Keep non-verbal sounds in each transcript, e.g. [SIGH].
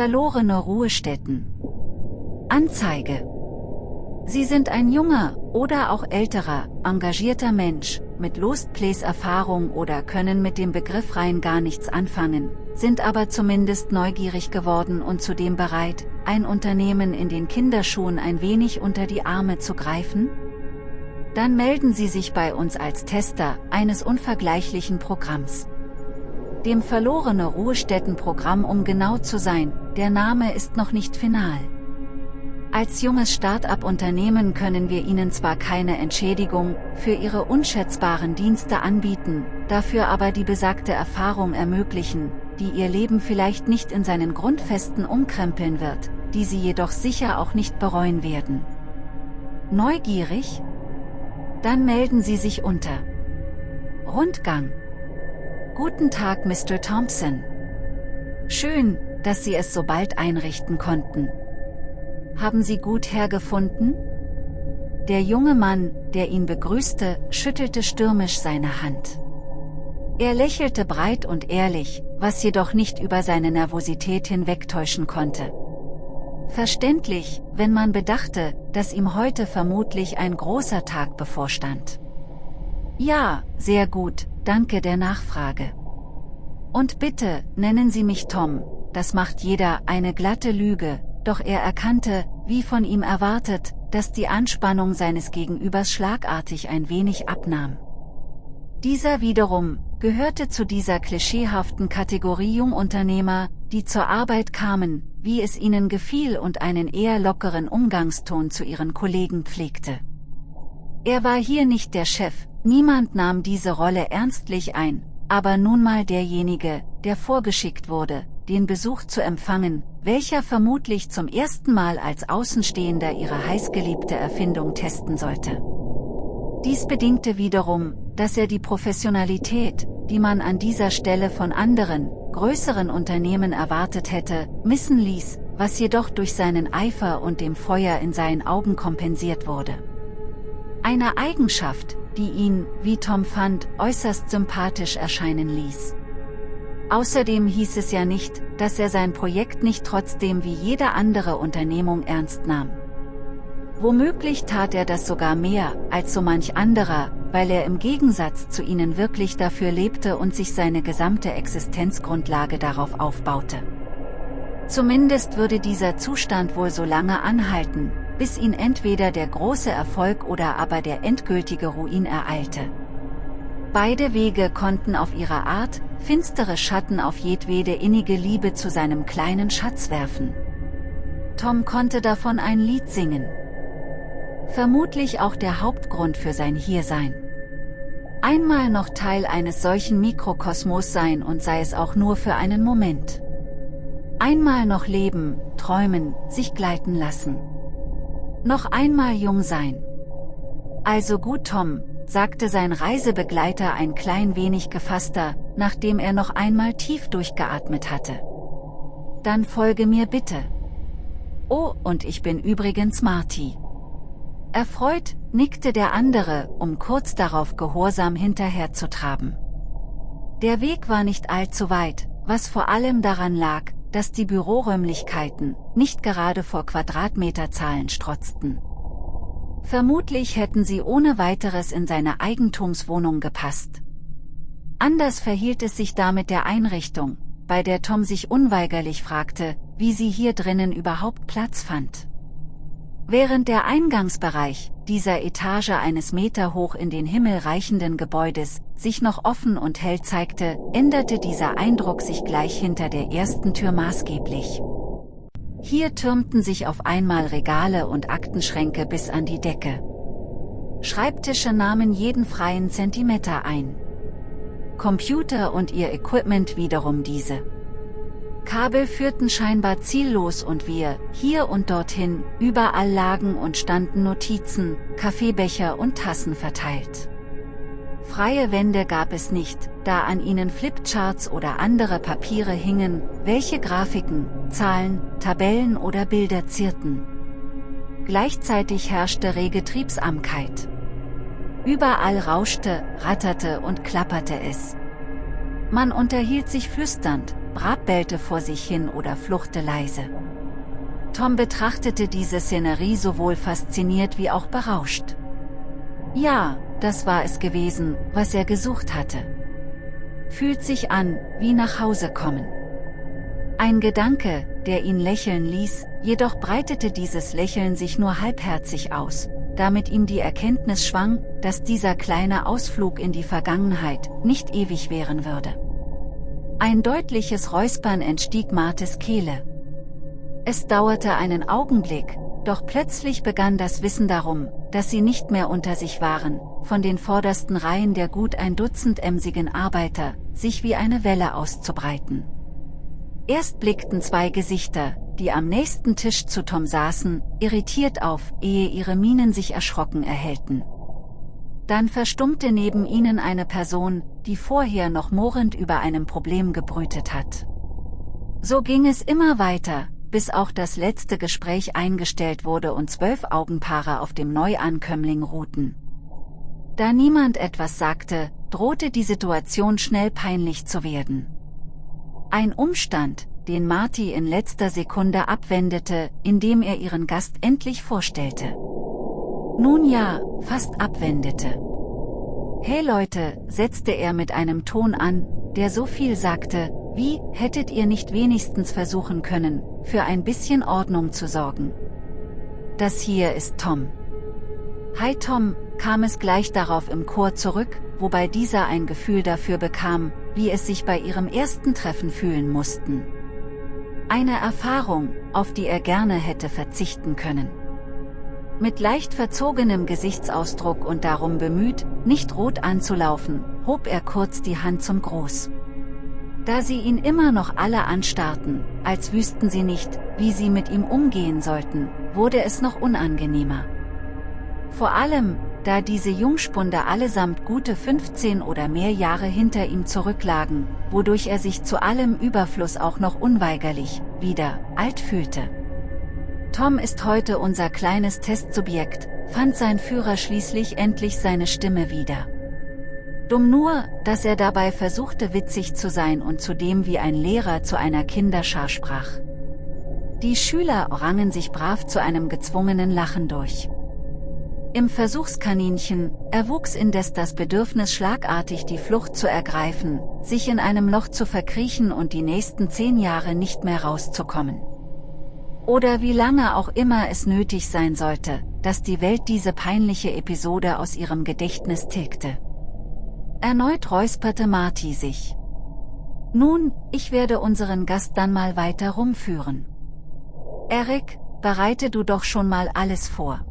Verlorene Ruhestätten. Anzeige. Sie sind ein junger oder auch älterer, engagierter Mensch, mit Lost Place Erfahrung oder können mit dem Begriff rein gar nichts anfangen, sind aber zumindest neugierig geworden und zudem bereit, ein Unternehmen in den Kinderschuhen ein wenig unter die Arme zu greifen? Dann melden Sie sich bei uns als Tester eines unvergleichlichen Programms. Dem verlorene Ruhestättenprogramm um genau zu sein, der Name ist noch nicht final. Als junges Start-up-Unternehmen können wir Ihnen zwar keine Entschädigung für Ihre unschätzbaren Dienste anbieten, dafür aber die besagte Erfahrung ermöglichen, die Ihr Leben vielleicht nicht in seinen Grundfesten umkrempeln wird, die Sie jedoch sicher auch nicht bereuen werden. Neugierig? Dann melden Sie sich unter. Rundgang. Guten Tag Mr. Thompson. Schön, dass Sie es so bald einrichten konnten. Haben Sie gut hergefunden? Der junge Mann, der ihn begrüßte, schüttelte stürmisch seine Hand. Er lächelte breit und ehrlich, was jedoch nicht über seine Nervosität hinwegtäuschen konnte. Verständlich, wenn man bedachte, dass ihm heute vermutlich ein großer Tag bevorstand. Ja, sehr gut, danke der Nachfrage. Und bitte, nennen Sie mich Tom, das macht jeder eine glatte Lüge, doch er erkannte, wie von ihm erwartet, dass die Anspannung seines Gegenübers schlagartig ein wenig abnahm. Dieser wiederum, gehörte zu dieser klischeehaften Kategorie Jungunternehmer, die zur Arbeit kamen, wie es ihnen gefiel und einen eher lockeren Umgangston zu ihren Kollegen pflegte. Er war hier nicht der Chef, niemand nahm diese Rolle ernstlich ein, aber nun mal derjenige, der vorgeschickt wurde, den Besuch zu empfangen, welcher vermutlich zum ersten Mal als Außenstehender ihre heißgeliebte Erfindung testen sollte. Dies bedingte wiederum, dass er die Professionalität, die man an dieser Stelle von anderen, größeren Unternehmen erwartet hätte, missen ließ, was jedoch durch seinen Eifer und dem Feuer in seinen Augen kompensiert wurde. Eine Eigenschaft, die ihn, wie Tom fand, äußerst sympathisch erscheinen ließ. Außerdem hieß es ja nicht, dass er sein Projekt nicht trotzdem wie jede andere Unternehmung ernst nahm. Womöglich tat er das sogar mehr, als so manch anderer, weil er im Gegensatz zu ihnen wirklich dafür lebte und sich seine gesamte Existenzgrundlage darauf aufbaute. Zumindest würde dieser Zustand wohl so lange anhalten, bis ihn entweder der große Erfolg oder aber der endgültige Ruin ereilte. Beide Wege konnten auf ihre Art, finstere Schatten auf jedwede innige Liebe zu seinem kleinen Schatz werfen. Tom konnte davon ein Lied singen. Vermutlich auch der Hauptgrund für sein Hiersein. Einmal noch Teil eines solchen Mikrokosmos sein und sei es auch nur für einen Moment. Einmal noch leben, träumen, sich gleiten lassen. Noch einmal jung sein. Also gut Tom, sagte sein Reisebegleiter ein klein wenig gefasster, nachdem er noch einmal tief durchgeatmet hatte. Dann folge mir bitte. Oh, und ich bin übrigens Marty. Erfreut, nickte der andere, um kurz darauf gehorsam hinterherzutraben. Der Weg war nicht allzu weit, was vor allem daran lag, dass die Büroräumlichkeiten nicht gerade vor Quadratmeterzahlen strotzten. Vermutlich hätten sie ohne weiteres in seine Eigentumswohnung gepasst. Anders verhielt es sich da mit der Einrichtung, bei der Tom sich unweigerlich fragte, wie sie hier drinnen überhaupt Platz fand. Während der Eingangsbereich dieser Etage eines Meter hoch in den Himmel reichenden Gebäudes sich noch offen und hell zeigte, änderte dieser Eindruck sich gleich hinter der ersten Tür maßgeblich. Hier türmten sich auf einmal Regale und Aktenschränke bis an die Decke. Schreibtische nahmen jeden freien Zentimeter ein. Computer und ihr Equipment wiederum diese. Kabel führten scheinbar ziellos und wir, hier und dorthin, überall lagen und standen Notizen, Kaffeebecher und Tassen verteilt. Freie Wände gab es nicht, da an ihnen Flipcharts oder andere Papiere hingen, welche Grafiken, Zahlen, Tabellen oder Bilder zierten. Gleichzeitig herrschte rege Triebsamkeit. Überall rauschte, ratterte und klapperte es. Man unterhielt sich flüsternd, Brab bellte vor sich hin oder fluchte leise. Tom betrachtete diese Szenerie sowohl fasziniert wie auch berauscht. Ja, das war es gewesen, was er gesucht hatte. Fühlt sich an, wie nach Hause kommen. Ein Gedanke, der ihn lächeln ließ, jedoch breitete dieses Lächeln sich nur halbherzig aus, damit ihm die Erkenntnis schwang, dass dieser kleine Ausflug in die Vergangenheit nicht ewig währen würde. Ein deutliches Räuspern entstieg Martes Kehle. Es dauerte einen Augenblick, doch plötzlich begann das Wissen darum, dass sie nicht mehr unter sich waren, von den vordersten Reihen der gut ein Dutzend emsigen Arbeiter, sich wie eine Welle auszubreiten. Erst blickten zwei Gesichter, die am nächsten Tisch zu Tom saßen, irritiert auf, ehe ihre Mienen sich erschrocken erhellten. Dann verstummte neben ihnen eine Person, die vorher noch mohrend über einem Problem gebrütet hat. So ging es immer weiter, bis auch das letzte Gespräch eingestellt wurde und zwölf Augenpaare auf dem Neuankömmling ruhten. Da niemand etwas sagte, drohte die Situation schnell peinlich zu werden. Ein Umstand, den Marty in letzter Sekunde abwendete, indem er ihren Gast endlich vorstellte. Nun ja, fast abwendete. Hey Leute, setzte er mit einem Ton an, der so viel sagte, wie, hättet ihr nicht wenigstens versuchen können, für ein bisschen Ordnung zu sorgen? Das hier ist Tom. Hi Tom, kam es gleich darauf im Chor zurück, wobei dieser ein Gefühl dafür bekam, wie es sich bei ihrem ersten Treffen fühlen mussten. Eine Erfahrung, auf die er gerne hätte verzichten können. Mit leicht verzogenem Gesichtsausdruck und darum bemüht, nicht rot anzulaufen, hob er kurz die Hand zum Groß. Da sie ihn immer noch alle anstarrten, als wüssten sie nicht, wie sie mit ihm umgehen sollten, wurde es noch unangenehmer. Vor allem, da diese Jungspunde allesamt gute 15 oder mehr Jahre hinter ihm zurücklagen, wodurch er sich zu allem Überfluss auch noch unweigerlich, wieder, alt fühlte. Tom ist heute unser kleines Testsubjekt, fand sein Führer schließlich endlich seine Stimme wieder. Dumm nur, dass er dabei versuchte witzig zu sein und zudem wie ein Lehrer zu einer Kinderschar sprach. Die Schüler rangen sich brav zu einem gezwungenen Lachen durch. Im Versuchskaninchen erwuchs indes das Bedürfnis schlagartig die Flucht zu ergreifen, sich in einem Loch zu verkriechen und die nächsten zehn Jahre nicht mehr rauszukommen. Oder wie lange auch immer es nötig sein sollte, dass die Welt diese peinliche Episode aus ihrem Gedächtnis tilgte. Erneut räusperte Marty sich. Nun, ich werde unseren Gast dann mal weiter rumführen. Eric, bereite du doch schon mal alles vor.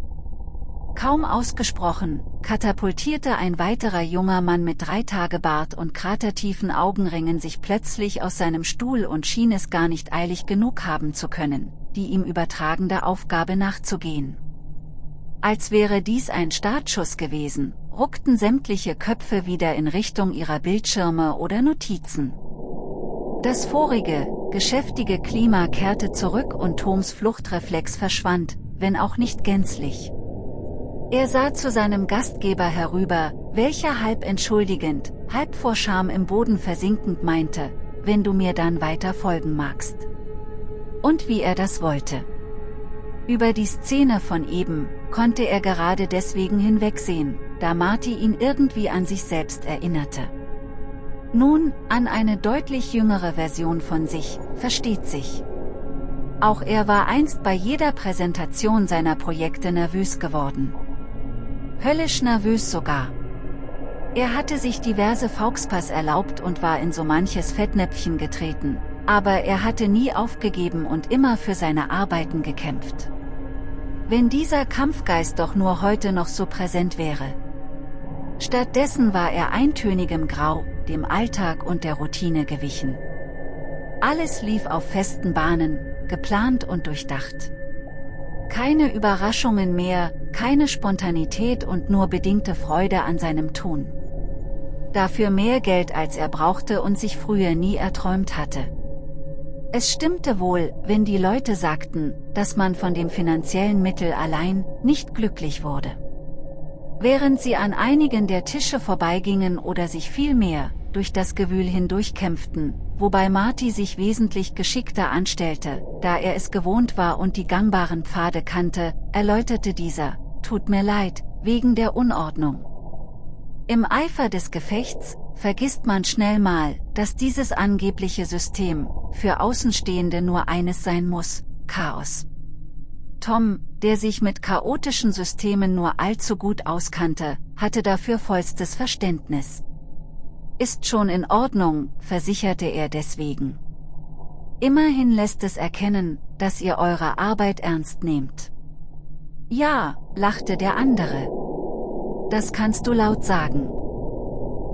Kaum ausgesprochen, katapultierte ein weiterer junger Mann mit Dreitagebart und kratertiefen Augenringen sich plötzlich aus seinem Stuhl und schien es gar nicht eilig genug haben zu können, die ihm übertragende Aufgabe nachzugehen. Als wäre dies ein Startschuss gewesen, ruckten sämtliche Köpfe wieder in Richtung ihrer Bildschirme oder Notizen. Das vorige, geschäftige Klima kehrte zurück und Toms Fluchtreflex verschwand, wenn auch nicht gänzlich. Er sah zu seinem Gastgeber herüber, welcher halb entschuldigend, halb vor Scham im Boden versinkend meinte, wenn du mir dann weiter folgen magst. Und wie er das wollte. Über die Szene von eben, konnte er gerade deswegen hinwegsehen, da Marty ihn irgendwie an sich selbst erinnerte. Nun, an eine deutlich jüngere Version von sich, versteht sich. Auch er war einst bei jeder Präsentation seiner Projekte nervös geworden. Höllisch nervös sogar. Er hatte sich diverse Fauxpas erlaubt und war in so manches Fettnäpfchen getreten, aber er hatte nie aufgegeben und immer für seine Arbeiten gekämpft. Wenn dieser Kampfgeist doch nur heute noch so präsent wäre. Stattdessen war er eintönigem Grau, dem Alltag und der Routine gewichen. Alles lief auf festen Bahnen, geplant und durchdacht. Keine Überraschungen mehr, keine Spontanität und nur bedingte Freude an seinem Tun. Dafür mehr Geld als er brauchte und sich früher nie erträumt hatte. Es stimmte wohl, wenn die Leute sagten, dass man von dem finanziellen Mittel allein nicht glücklich wurde. Während sie an einigen der Tische vorbeigingen oder sich vielmehr, durch das Gewühl hindurchkämpften, wobei Marty sich wesentlich geschickter anstellte, da er es gewohnt war und die gangbaren Pfade kannte, erläuterte dieser, tut mir leid, wegen der Unordnung. Im Eifer des Gefechts, vergisst man schnell mal, dass dieses angebliche System, für Außenstehende nur eines sein muss, Chaos. Tom, der sich mit chaotischen Systemen nur allzu gut auskannte, hatte dafür vollstes Verständnis. Ist schon in Ordnung, versicherte er deswegen. Immerhin lässt es erkennen, dass ihr eure Arbeit ernst nehmt. Ja, lachte der andere. Das kannst du laut sagen.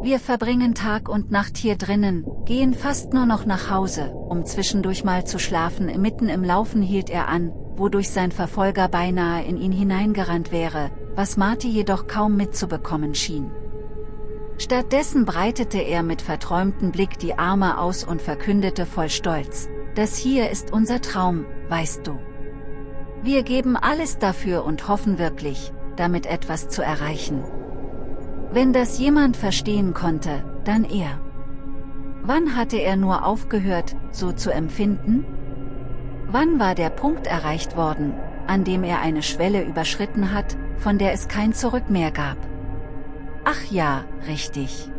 Wir verbringen Tag und Nacht hier drinnen, gehen fast nur noch nach Hause, um zwischendurch mal zu schlafen. Mitten im Laufen hielt er an, wodurch sein Verfolger beinahe in ihn hineingerannt wäre, was Marty jedoch kaum mitzubekommen schien. Stattdessen breitete er mit verträumtem Blick die Arme aus und verkündete voll Stolz, das hier ist unser Traum, weißt du. Wir geben alles dafür und hoffen wirklich, damit etwas zu erreichen. Wenn das jemand verstehen konnte, dann er. Wann hatte er nur aufgehört, so zu empfinden? Wann war der Punkt erreicht worden, an dem er eine Schwelle überschritten hat, von der es kein Zurück mehr gab? Ach ja, richtig.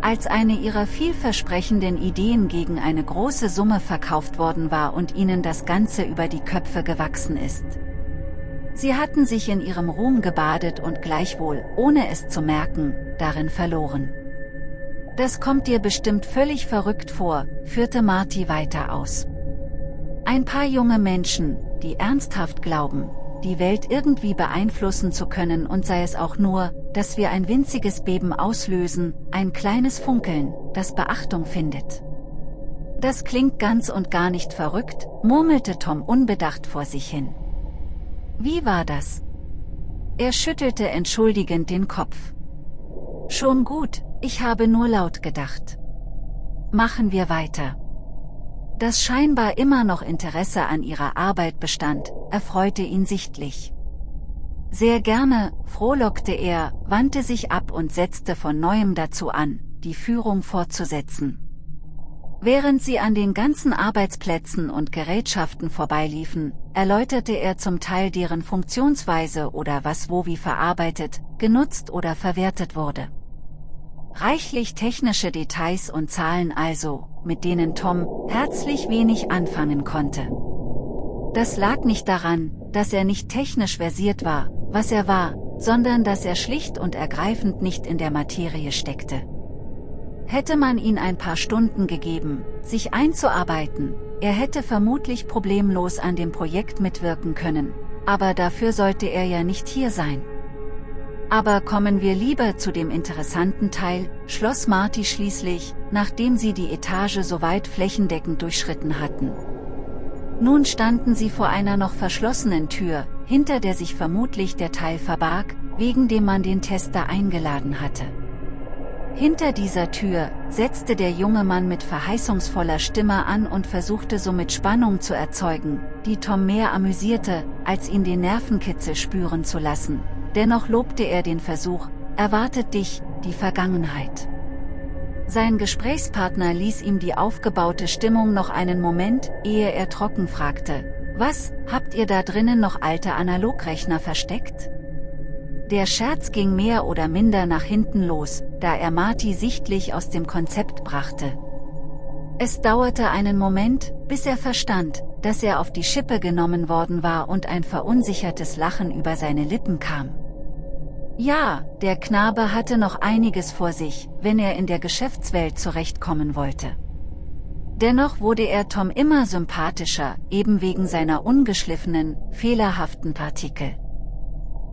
Als eine ihrer vielversprechenden Ideen gegen eine große Summe verkauft worden war und ihnen das Ganze über die Köpfe gewachsen ist. Sie hatten sich in ihrem Ruhm gebadet und gleichwohl, ohne es zu merken, darin verloren. Das kommt dir bestimmt völlig verrückt vor, führte Marty weiter aus. Ein paar junge Menschen, die ernsthaft glauben, die Welt irgendwie beeinflussen zu können und sei es auch nur, dass wir ein winziges Beben auslösen, ein kleines Funkeln, das Beachtung findet. Das klingt ganz und gar nicht verrückt, murmelte Tom unbedacht vor sich hin. Wie war das? Er schüttelte entschuldigend den Kopf. Schon gut, ich habe nur laut gedacht. Machen wir weiter. Dass scheinbar immer noch Interesse an ihrer Arbeit bestand, erfreute ihn sichtlich. Sehr gerne, frohlockte er, wandte sich ab und setzte von neuem dazu an, die Führung fortzusetzen. Während sie an den ganzen Arbeitsplätzen und Gerätschaften vorbeiliefen, erläuterte er zum Teil deren Funktionsweise oder was wo wie verarbeitet, genutzt oder verwertet wurde. Reichlich technische Details und Zahlen also, mit denen Tom herzlich wenig anfangen konnte. Das lag nicht daran, dass er nicht technisch versiert war, was er war, sondern dass er schlicht und ergreifend nicht in der Materie steckte. Hätte man ihn ein paar Stunden gegeben, sich einzuarbeiten, er hätte vermutlich problemlos an dem Projekt mitwirken können, aber dafür sollte er ja nicht hier sein. Aber kommen wir lieber zu dem interessanten Teil, schloss Marty schließlich, nachdem sie die Etage soweit flächendeckend durchschritten hatten. Nun standen sie vor einer noch verschlossenen Tür, hinter der sich vermutlich der Teil verbarg, wegen dem man den Tester eingeladen hatte. Hinter dieser Tür setzte der junge Mann mit verheißungsvoller Stimme an und versuchte somit Spannung zu erzeugen, die Tom mehr amüsierte, als ihn den Nervenkitzel spüren zu lassen, Dennoch lobte er den Versuch, erwartet dich, die Vergangenheit. Sein Gesprächspartner ließ ihm die aufgebaute Stimmung noch einen Moment, ehe er trocken fragte, was, habt ihr da drinnen noch alte Analogrechner versteckt? Der Scherz ging mehr oder minder nach hinten los, da er Marty sichtlich aus dem Konzept brachte. Es dauerte einen Moment, bis er verstand, dass er auf die Schippe genommen worden war und ein verunsichertes Lachen über seine Lippen kam. Ja, der Knabe hatte noch einiges vor sich, wenn er in der Geschäftswelt zurechtkommen wollte. Dennoch wurde er Tom immer sympathischer, eben wegen seiner ungeschliffenen, fehlerhaften Partikel.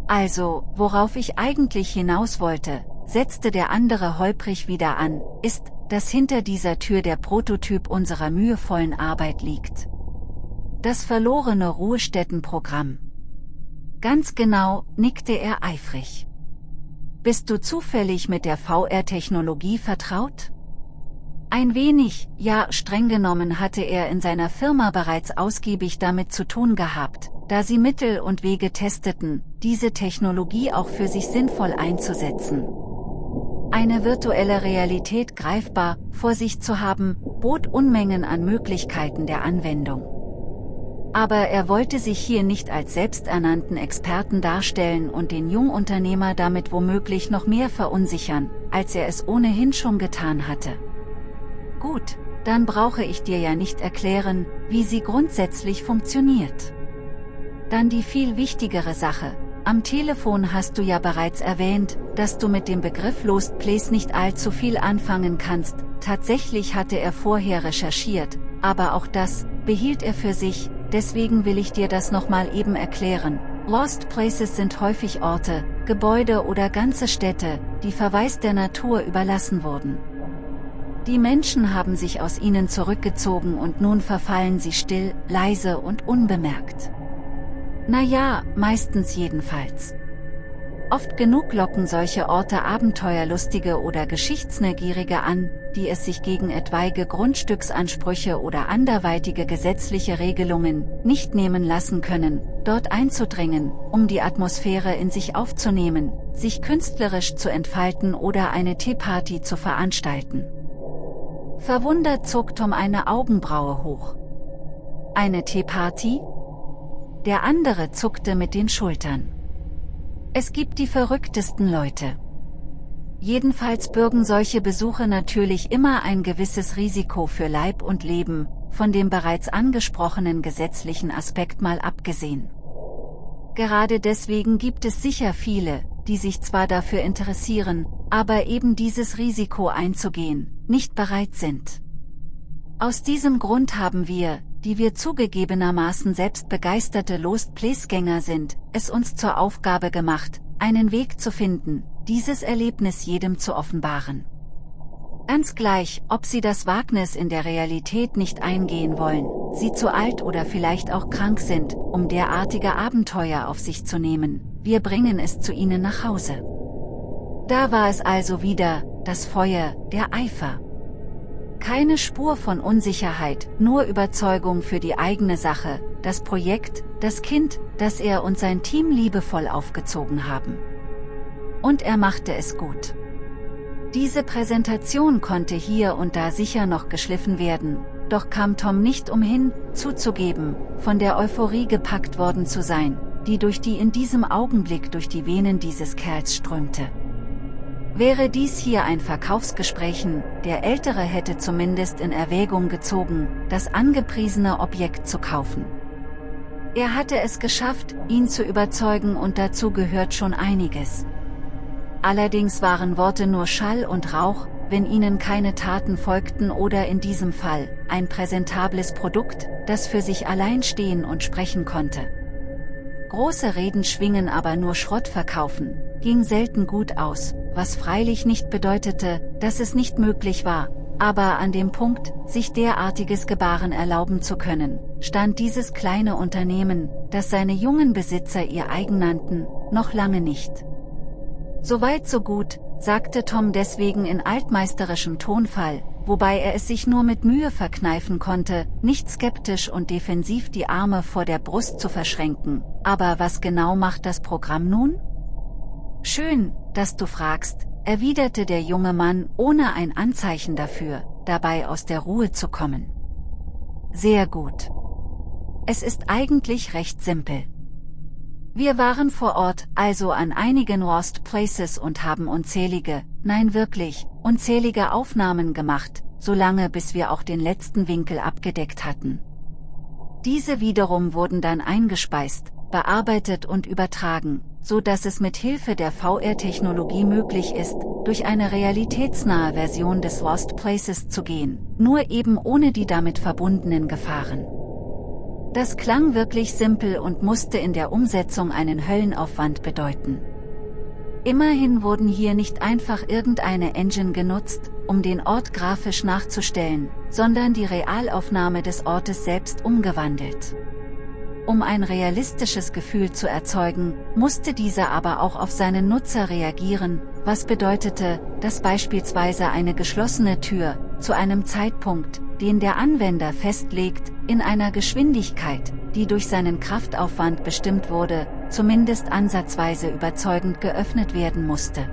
Also, worauf ich eigentlich hinaus wollte, setzte der andere holprig wieder an, ist, dass hinter dieser Tür der Prototyp unserer mühevollen Arbeit liegt. Das verlorene Ruhestättenprogramm. Ganz genau, nickte er eifrig. Bist du zufällig mit der VR-Technologie vertraut? Ein wenig, ja streng genommen hatte er in seiner Firma bereits ausgiebig damit zu tun gehabt, da sie Mittel und Wege testeten, diese Technologie auch für sich sinnvoll einzusetzen. Eine virtuelle Realität greifbar, vor sich zu haben, bot Unmengen an Möglichkeiten der Anwendung. Aber er wollte sich hier nicht als selbsternannten Experten darstellen und den Jungunternehmer damit womöglich noch mehr verunsichern, als er es ohnehin schon getan hatte. Gut, dann brauche ich dir ja nicht erklären, wie sie grundsätzlich funktioniert. Dann die viel wichtigere Sache, am Telefon hast du ja bereits erwähnt, dass du mit dem Begriff Lost Place nicht allzu viel anfangen kannst, tatsächlich hatte er vorher recherchiert, aber auch das, behielt er für sich, deswegen will ich dir das nochmal eben erklären. Lost Places sind häufig Orte, Gebäude oder ganze Städte, die verwaist der Natur überlassen wurden. Die Menschen haben sich aus ihnen zurückgezogen und nun verfallen sie still, leise und unbemerkt. Naja, meistens jedenfalls. Oft genug locken solche Orte Abenteuerlustige oder Geschichtsneugierige an, die es sich gegen etwaige Grundstücksansprüche oder anderweitige gesetzliche Regelungen nicht nehmen lassen können, dort einzudringen, um die Atmosphäre in sich aufzunehmen, sich künstlerisch zu entfalten oder eine Teeparty zu veranstalten. Verwundert zog Tom eine Augenbraue hoch. Eine Teeparty? Der andere zuckte mit den Schultern. Es gibt die verrücktesten Leute. Jedenfalls bürgen solche Besuche natürlich immer ein gewisses Risiko für Leib und Leben, von dem bereits angesprochenen gesetzlichen Aspekt mal abgesehen. Gerade deswegen gibt es sicher viele, die sich zwar dafür interessieren, aber eben dieses Risiko einzugehen, nicht bereit sind. Aus diesem Grund haben wir, die wir zugegebenermaßen selbst begeisterte Lost Place-Gänger sind, es uns zur Aufgabe gemacht, einen Weg zu finden, dieses Erlebnis jedem zu offenbaren. Ganz gleich, ob sie das Wagnis in der Realität nicht eingehen wollen, sie zu alt oder vielleicht auch krank sind, um derartige Abenteuer auf sich zu nehmen, wir bringen es zu ihnen nach Hause. Da war es also wieder, das Feuer, der Eifer. Keine Spur von Unsicherheit, nur Überzeugung für die eigene Sache, das Projekt, das Kind, das er und sein Team liebevoll aufgezogen haben. Und er machte es gut. Diese Präsentation konnte hier und da sicher noch geschliffen werden, doch kam Tom nicht umhin, zuzugeben, von der Euphorie gepackt worden zu sein, die durch die in diesem Augenblick durch die Venen dieses Kerls strömte. Wäre dies hier ein Verkaufsgesprächen, der Ältere hätte zumindest in Erwägung gezogen, das angepriesene Objekt zu kaufen. Er hatte es geschafft, ihn zu überzeugen und dazu gehört schon einiges. Allerdings waren Worte nur Schall und Rauch, wenn ihnen keine Taten folgten oder in diesem Fall, ein präsentables Produkt, das für sich allein stehen und sprechen konnte. Große Reden schwingen aber nur Schrott verkaufen, ging selten gut aus, was freilich nicht bedeutete, dass es nicht möglich war, aber an dem Punkt, sich derartiges Gebaren erlauben zu können, stand dieses kleine Unternehmen, das seine jungen Besitzer ihr eigen nannten, noch lange nicht. Soweit so gut, sagte Tom deswegen in altmeisterischem Tonfall, wobei er es sich nur mit Mühe verkneifen konnte, nicht skeptisch und defensiv die Arme vor der Brust zu verschränken. Aber was genau macht das Programm nun? Schön, dass du fragst, erwiderte der junge Mann ohne ein Anzeichen dafür, dabei aus der Ruhe zu kommen. Sehr gut. Es ist eigentlich recht simpel. Wir waren vor Ort, also an einigen Lost Places und haben unzählige, nein wirklich, unzählige Aufnahmen gemacht, solange bis wir auch den letzten Winkel abgedeckt hatten. Diese wiederum wurden dann eingespeist, bearbeitet und übertragen, so dass es mit Hilfe der VR-Technologie möglich ist, durch eine realitätsnahe Version des Lost Places zu gehen, nur eben ohne die damit verbundenen Gefahren. Das klang wirklich simpel und musste in der Umsetzung einen Höllenaufwand bedeuten. Immerhin wurden hier nicht einfach irgendeine Engine genutzt, um den Ort grafisch nachzustellen, sondern die Realaufnahme des Ortes selbst umgewandelt. Um ein realistisches Gefühl zu erzeugen, musste dieser aber auch auf seinen Nutzer reagieren, was bedeutete, dass beispielsweise eine geschlossene Tür, zu einem Zeitpunkt, den der Anwender festlegt, in einer Geschwindigkeit, die durch seinen Kraftaufwand bestimmt wurde, zumindest ansatzweise überzeugend geöffnet werden musste.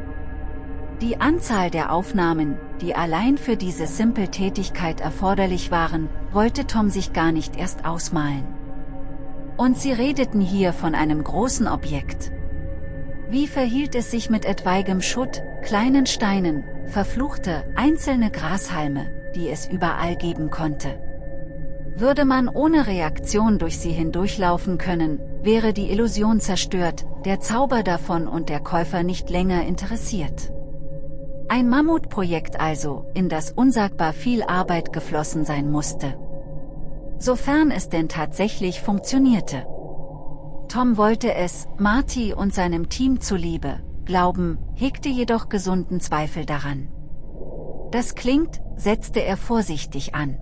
Die Anzahl der Aufnahmen, die allein für diese Simple-Tätigkeit erforderlich waren, wollte Tom sich gar nicht erst ausmalen. Und sie redeten hier von einem großen Objekt. Wie verhielt es sich mit etwaigem Schutt, kleinen Steinen, verfluchte, einzelne Grashalme, die es überall geben konnte? Würde man ohne Reaktion durch sie hindurchlaufen können, wäre die Illusion zerstört, der Zauber davon und der Käufer nicht länger interessiert. Ein Mammutprojekt also, in das unsagbar viel Arbeit geflossen sein musste. Sofern es denn tatsächlich funktionierte. Tom wollte es, Marty und seinem Team zuliebe, glauben, hegte jedoch gesunden Zweifel daran. Das klingt, setzte er vorsichtig an.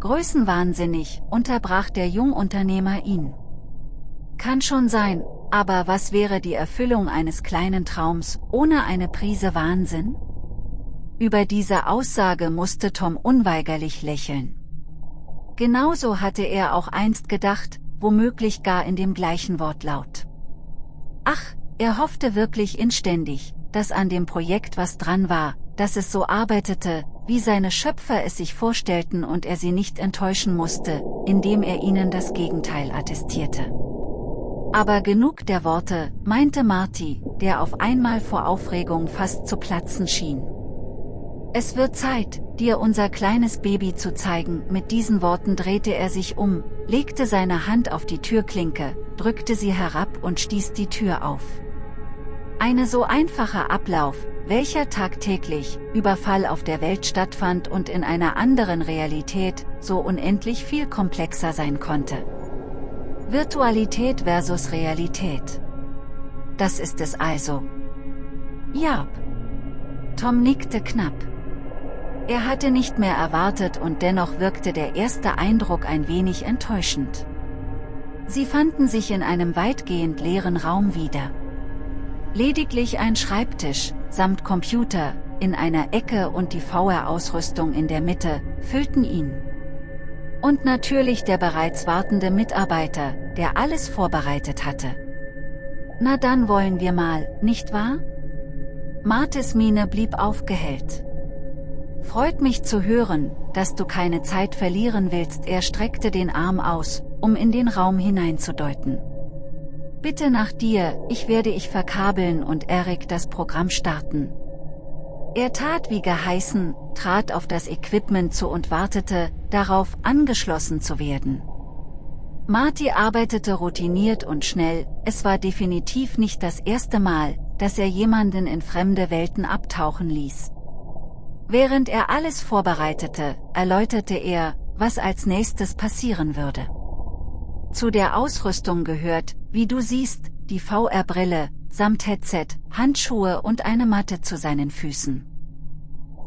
Größenwahnsinnig, unterbrach der Jungunternehmer ihn. Kann schon sein, aber was wäre die Erfüllung eines kleinen Traums, ohne eine Prise Wahnsinn? Über diese Aussage musste Tom unweigerlich lächeln. Genauso hatte er auch einst gedacht, womöglich gar in dem gleichen Wortlaut. Ach, er hoffte wirklich inständig, dass an dem Projekt was dran war, dass es so arbeitete, wie seine Schöpfer es sich vorstellten und er sie nicht enttäuschen musste, indem er ihnen das Gegenteil attestierte. Aber genug der Worte, meinte Marty, der auf einmal vor Aufregung fast zu platzen schien. Es wird Zeit, dir unser kleines Baby zu zeigen. Mit diesen Worten drehte er sich um, legte seine Hand auf die Türklinke, drückte sie herab und stieß die Tür auf. Eine so einfacher Ablauf, welcher tagtäglich, Überfall auf der Welt stattfand und in einer anderen Realität, so unendlich viel komplexer sein konnte. Virtualität versus Realität. Das ist es also. Ja. Tom nickte knapp. Er hatte nicht mehr erwartet und dennoch wirkte der erste Eindruck ein wenig enttäuschend. Sie fanden sich in einem weitgehend leeren Raum wieder. Lediglich ein Schreibtisch, samt Computer, in einer Ecke und die VR-Ausrüstung in der Mitte, füllten ihn. Und natürlich der bereits wartende Mitarbeiter, der alles vorbereitet hatte. Na dann wollen wir mal, nicht wahr? Martes Miene blieb aufgehellt. Freut mich zu hören, dass du keine Zeit verlieren willst. Er streckte den Arm aus, um in den Raum hineinzudeuten. Bitte nach dir, ich werde ich verkabeln und Eric das Programm starten. Er tat wie geheißen, trat auf das Equipment zu und wartete, darauf angeschlossen zu werden. Marty arbeitete routiniert und schnell, es war definitiv nicht das erste Mal, dass er jemanden in fremde Welten abtauchen ließ. Während er alles vorbereitete, erläuterte er, was als nächstes passieren würde. Zu der Ausrüstung gehört, wie du siehst, die VR-Brille, samt Headset, Handschuhe und eine Matte zu seinen Füßen.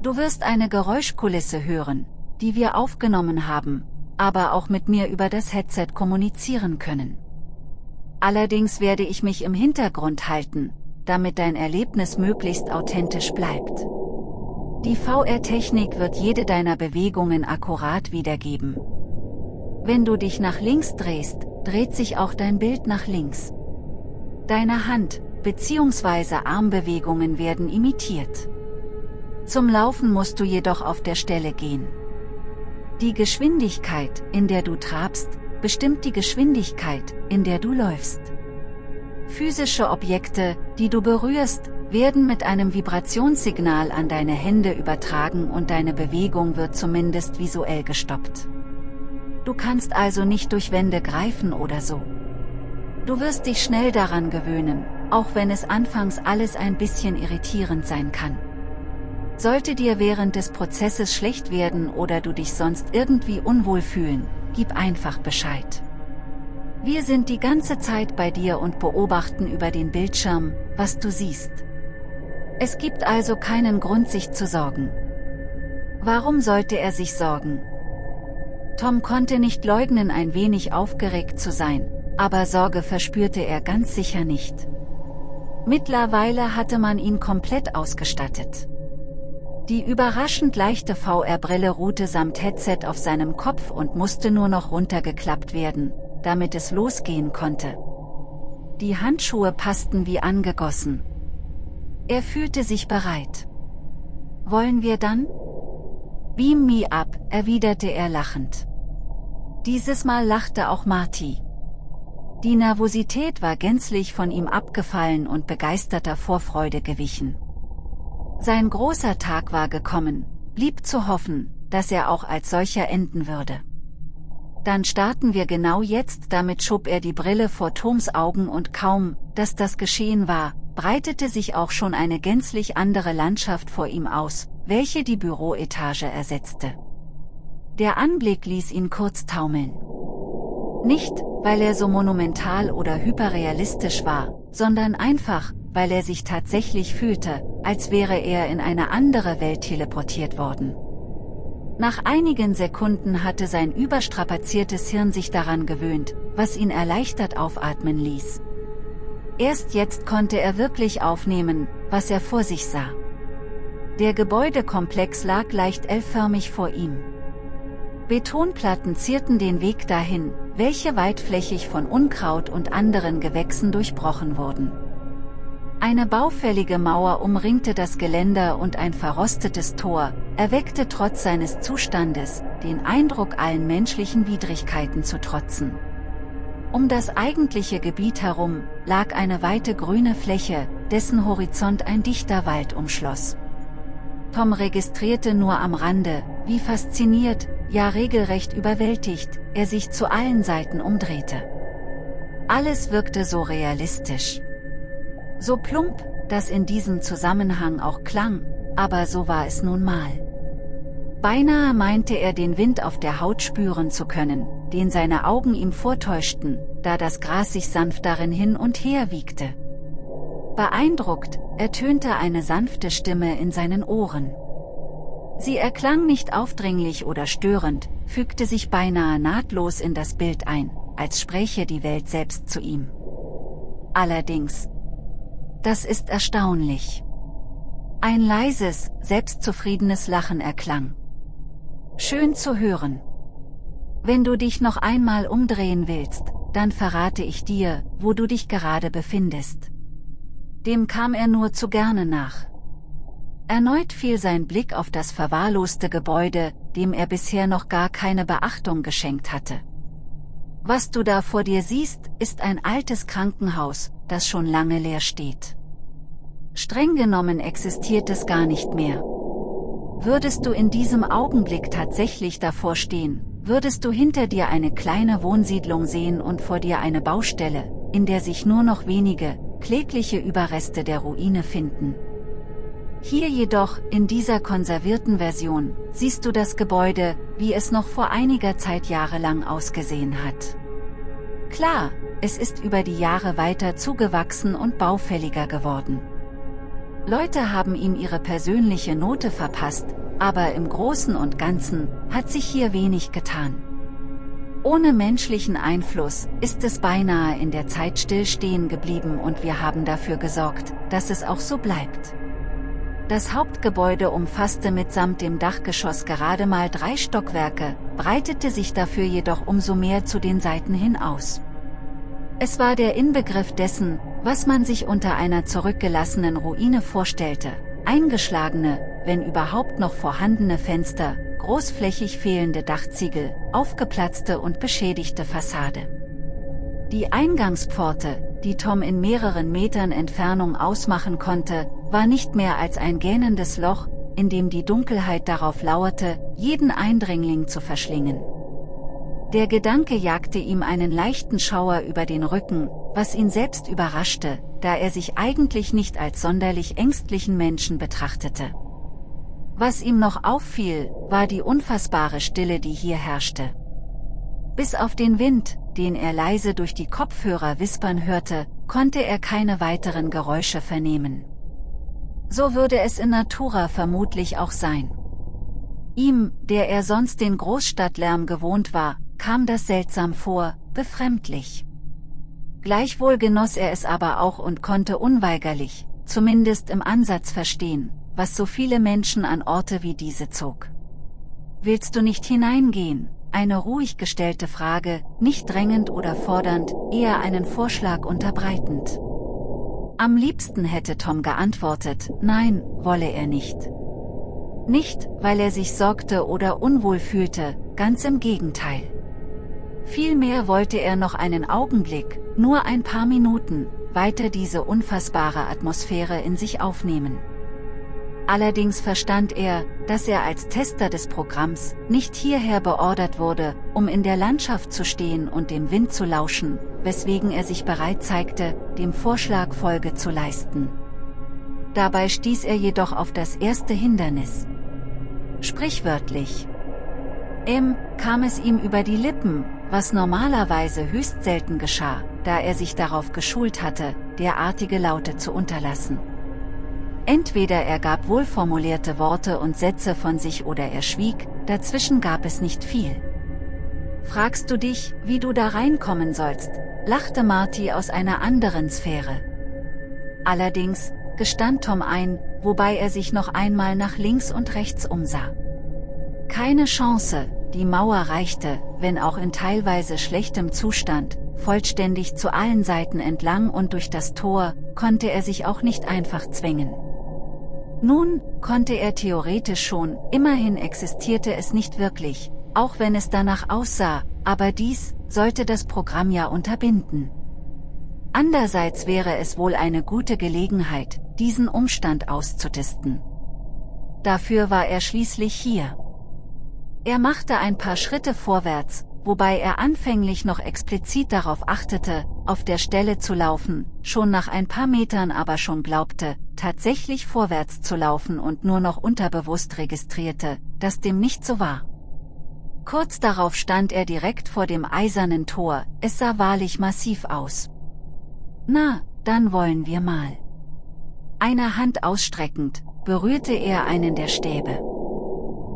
Du wirst eine Geräuschkulisse hören, die wir aufgenommen haben, aber auch mit mir über das Headset kommunizieren können. Allerdings werde ich mich im Hintergrund halten, damit dein Erlebnis möglichst authentisch bleibt. Die VR-Technik wird jede deiner Bewegungen akkurat wiedergeben. Wenn du dich nach links drehst, dreht sich auch dein Bild nach links. Deine Hand, bzw. Armbewegungen werden imitiert. Zum Laufen musst du jedoch auf der Stelle gehen. Die Geschwindigkeit, in der du trabst, bestimmt die Geschwindigkeit, in der du läufst. Physische Objekte, die du berührst, werden mit einem Vibrationssignal an deine Hände übertragen und deine Bewegung wird zumindest visuell gestoppt. Du kannst also nicht durch Wände greifen oder so. Du wirst dich schnell daran gewöhnen, auch wenn es anfangs alles ein bisschen irritierend sein kann. Sollte dir während des Prozesses schlecht werden oder du dich sonst irgendwie unwohl fühlen, gib einfach Bescheid. Wir sind die ganze Zeit bei dir und beobachten über den Bildschirm, was du siehst. Es gibt also keinen Grund sich zu sorgen. Warum sollte er sich sorgen? Tom konnte nicht leugnen ein wenig aufgeregt zu sein, aber Sorge verspürte er ganz sicher nicht. Mittlerweile hatte man ihn komplett ausgestattet. Die überraschend leichte VR-Brille ruhte samt Headset auf seinem Kopf und musste nur noch runtergeklappt werden, damit es losgehen konnte. Die Handschuhe passten wie angegossen. Er fühlte sich bereit. Wollen wir dann? Beam me up, erwiderte er lachend. Dieses Mal lachte auch Marty. Die Nervosität war gänzlich von ihm abgefallen und begeisterter Vorfreude gewichen. Sein großer Tag war gekommen, blieb zu hoffen, dass er auch als solcher enden würde. Dann starten wir genau jetzt, damit schob er die Brille vor Toms Augen und kaum, dass das geschehen war, breitete sich auch schon eine gänzlich andere Landschaft vor ihm aus, welche die Büroetage ersetzte. Der Anblick ließ ihn kurz taumeln. Nicht, weil er so monumental oder hyperrealistisch war, sondern einfach, weil er sich tatsächlich fühlte, als wäre er in eine andere Welt teleportiert worden. Nach einigen Sekunden hatte sein überstrapaziertes Hirn sich daran gewöhnt, was ihn erleichtert aufatmen ließ. Erst jetzt konnte er wirklich aufnehmen, was er vor sich sah. Der Gebäudekomplex lag leicht L-förmig vor ihm. Betonplatten zierten den Weg dahin, welche weitflächig von Unkraut und anderen Gewächsen durchbrochen wurden. Eine baufällige Mauer umringte das Geländer und ein verrostetes Tor, erweckte trotz seines Zustandes, den Eindruck allen menschlichen Widrigkeiten zu trotzen. Um das eigentliche Gebiet herum, lag eine weite grüne Fläche, dessen Horizont ein dichter Wald umschloss. Tom registrierte nur am Rande, wie fasziniert, ja regelrecht überwältigt, er sich zu allen Seiten umdrehte. Alles wirkte so realistisch. So plump, dass in diesem Zusammenhang auch klang, aber so war es nun mal. Beinahe meinte er den Wind auf der Haut spüren zu können, den seine Augen ihm vortäuschten, da das Gras sich sanft darin hin und her wiegte. Beeindruckt, ertönte eine sanfte Stimme in seinen Ohren. Sie erklang nicht aufdringlich oder störend, fügte sich beinahe nahtlos in das Bild ein, als spräche die Welt selbst zu ihm. Allerdings. Das ist erstaunlich. Ein leises, selbstzufriedenes Lachen erklang. Schön zu hören. Wenn du dich noch einmal umdrehen willst, dann verrate ich dir, wo du dich gerade befindest. Dem kam er nur zu gerne nach. Erneut fiel sein Blick auf das verwahrloste Gebäude, dem er bisher noch gar keine Beachtung geschenkt hatte. Was du da vor dir siehst, ist ein altes Krankenhaus, das schon lange leer steht. Streng genommen existiert es gar nicht mehr. Würdest du in diesem Augenblick tatsächlich davor stehen, würdest du hinter dir eine kleine Wohnsiedlung sehen und vor dir eine Baustelle, in der sich nur noch wenige, klägliche Überreste der Ruine finden. Hier jedoch, in dieser konservierten Version, siehst du das Gebäude, wie es noch vor einiger Zeit jahrelang ausgesehen hat. Klar, es ist über die Jahre weiter zugewachsen und baufälliger geworden. Leute haben ihm ihre persönliche Note verpasst, aber im Großen und Ganzen hat sich hier wenig getan. Ohne menschlichen Einfluss ist es beinahe in der Zeit stillstehen geblieben und wir haben dafür gesorgt, dass es auch so bleibt. Das Hauptgebäude umfasste mitsamt dem Dachgeschoss gerade mal drei Stockwerke, breitete sich dafür jedoch umso mehr zu den Seiten hin aus. Es war der Inbegriff dessen, was man sich unter einer zurückgelassenen Ruine vorstellte, eingeschlagene, wenn überhaupt noch vorhandene Fenster, großflächig fehlende Dachziegel, aufgeplatzte und beschädigte Fassade. Die Eingangspforte, die Tom in mehreren Metern Entfernung ausmachen konnte, war nicht mehr als ein gähnendes Loch, in dem die Dunkelheit darauf lauerte, jeden Eindringling zu verschlingen. Der Gedanke jagte ihm einen leichten Schauer über den Rücken, was ihn selbst überraschte, da er sich eigentlich nicht als sonderlich ängstlichen Menschen betrachtete. Was ihm noch auffiel, war die unfassbare Stille, die hier herrschte. Bis auf den Wind, den er leise durch die Kopfhörer wispern hörte, konnte er keine weiteren Geräusche vernehmen. So würde es in Natura vermutlich auch sein. Ihm, der er sonst den Großstadtlärm gewohnt war, kam das seltsam vor, befremdlich. Gleichwohl genoss er es aber auch und konnte unweigerlich, zumindest im Ansatz verstehen, was so viele Menschen an Orte wie diese zog. Willst du nicht hineingehen? Eine ruhig gestellte Frage, nicht drängend oder fordernd, eher einen Vorschlag unterbreitend. Am liebsten hätte Tom geantwortet, nein, wolle er nicht. Nicht, weil er sich sorgte oder unwohl fühlte, ganz im Gegenteil. Vielmehr wollte er noch einen Augenblick, nur ein paar Minuten, weiter diese unfassbare Atmosphäre in sich aufnehmen. Allerdings verstand er, dass er als Tester des Programms nicht hierher beordert wurde, um in der Landschaft zu stehen und dem Wind zu lauschen, weswegen er sich bereit zeigte, dem Vorschlag Folge zu leisten. Dabei stieß er jedoch auf das erste Hindernis. Sprichwörtlich. M kam es ihm über die Lippen, was normalerweise höchst selten geschah, da er sich darauf geschult hatte, derartige Laute zu unterlassen. Entweder er gab wohlformulierte Worte und Sätze von sich oder er schwieg, dazwischen gab es nicht viel. Fragst du dich, wie du da reinkommen sollst, lachte Marty aus einer anderen Sphäre. Allerdings, gestand Tom ein, wobei er sich noch einmal nach links und rechts umsah. Keine Chance, die Mauer reichte, wenn auch in teilweise schlechtem Zustand, vollständig zu allen Seiten entlang und durch das Tor, konnte er sich auch nicht einfach zwängen. Nun, konnte er theoretisch schon, immerhin existierte es nicht wirklich, auch wenn es danach aussah, aber dies, sollte das Programm ja unterbinden. Andererseits wäre es wohl eine gute Gelegenheit, diesen Umstand auszutisten. Dafür war er schließlich hier. Er machte ein paar Schritte vorwärts, wobei er anfänglich noch explizit darauf achtete, auf der Stelle zu laufen, schon nach ein paar Metern aber schon glaubte, tatsächlich vorwärts zu laufen und nur noch unterbewusst registrierte, dass dem nicht so war. Kurz darauf stand er direkt vor dem eisernen Tor, es sah wahrlich massiv aus. Na, dann wollen wir mal. Eine Hand ausstreckend, berührte er einen der Stäbe.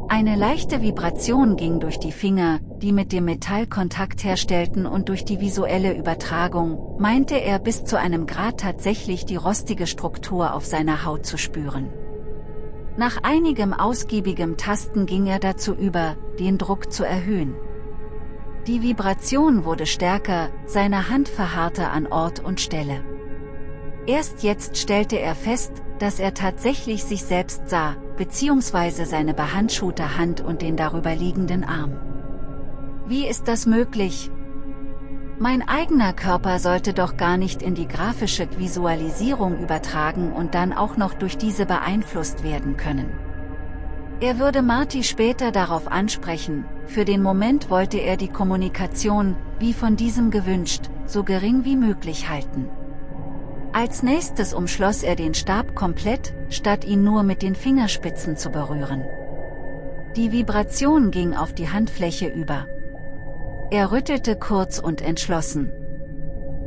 Eine leichte Vibration ging durch die Finger, die mit dem Metall Kontakt herstellten und durch die visuelle Übertragung, meinte er bis zu einem Grad tatsächlich die rostige Struktur auf seiner Haut zu spüren. Nach einigem ausgiebigem Tasten ging er dazu über, den Druck zu erhöhen. Die Vibration wurde stärker, seine Hand verharrte an Ort und Stelle. Erst jetzt stellte er fest, dass er tatsächlich sich selbst sah, beziehungsweise seine behandschuhte Hand und den darüber liegenden Arm. Wie ist das möglich? Mein eigener Körper sollte doch gar nicht in die grafische Visualisierung übertragen und dann auch noch durch diese beeinflusst werden können. Er würde Marty später darauf ansprechen, für den Moment wollte er die Kommunikation, wie von diesem gewünscht, so gering wie möglich halten. Als nächstes umschloss er den Stab komplett, statt ihn nur mit den Fingerspitzen zu berühren. Die Vibration ging auf die Handfläche über. Er rüttelte kurz und entschlossen.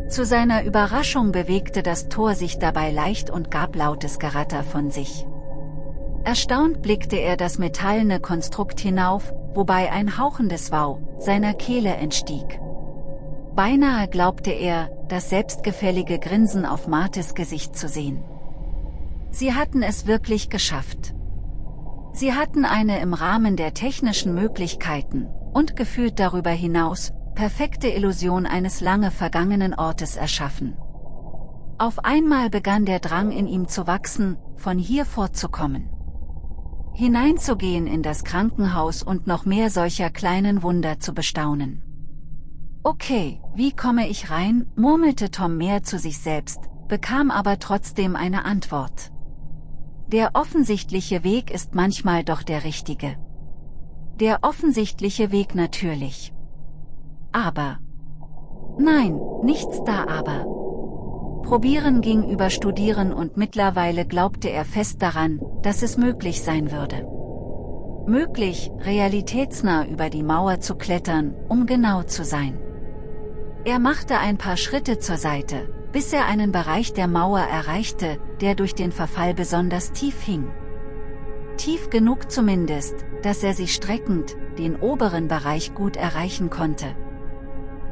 Zu seiner Überraschung bewegte das Tor sich dabei leicht und gab lautes Geratter von sich. Erstaunt blickte er das metallene Konstrukt hinauf, wobei ein hauchendes Wow seiner Kehle entstieg. Beinahe glaubte er, das selbstgefällige Grinsen auf Martes Gesicht zu sehen. Sie hatten es wirklich geschafft. Sie hatten eine im Rahmen der technischen Möglichkeiten, und gefühlt darüber hinaus, perfekte Illusion eines lange vergangenen Ortes erschaffen. Auf einmal begann der Drang in ihm zu wachsen, von hier fortzukommen. Hineinzugehen in das Krankenhaus und noch mehr solcher kleinen Wunder zu bestaunen. Okay, wie komme ich rein, murmelte Tom mehr zu sich selbst, bekam aber trotzdem eine Antwort. Der offensichtliche Weg ist manchmal doch der richtige. Der offensichtliche Weg natürlich. Aber. Nein, nichts da aber. Probieren ging über Studieren und mittlerweile glaubte er fest daran, dass es möglich sein würde. Möglich, realitätsnah über die Mauer zu klettern, um genau zu sein. Er machte ein paar Schritte zur Seite, bis er einen Bereich der Mauer erreichte, der durch den Verfall besonders tief hing. Tief genug zumindest, dass er sich streckend, den oberen Bereich gut erreichen konnte.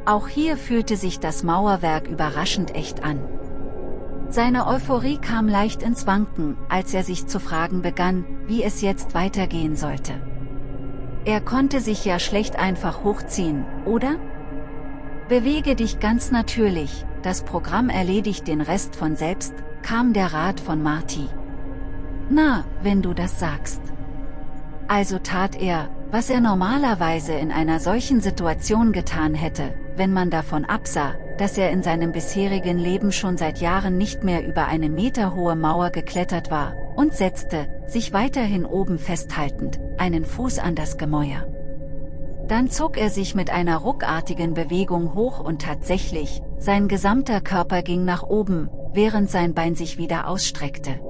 Auch hier fühlte sich das Mauerwerk überraschend echt an. Seine Euphorie kam leicht ins Wanken, als er sich zu fragen begann, wie es jetzt weitergehen sollte. Er konnte sich ja schlecht einfach hochziehen, oder? Bewege dich ganz natürlich, das Programm erledigt den Rest von selbst, kam der Rat von Marty. Na, wenn du das sagst. Also tat er, was er normalerweise in einer solchen Situation getan hätte, wenn man davon absah, dass er in seinem bisherigen Leben schon seit Jahren nicht mehr über eine meterhohe Mauer geklettert war, und setzte, sich weiterhin oben festhaltend, einen Fuß an das Gemäuer. Dann zog er sich mit einer ruckartigen Bewegung hoch und tatsächlich, sein gesamter Körper ging nach oben, während sein Bein sich wieder ausstreckte.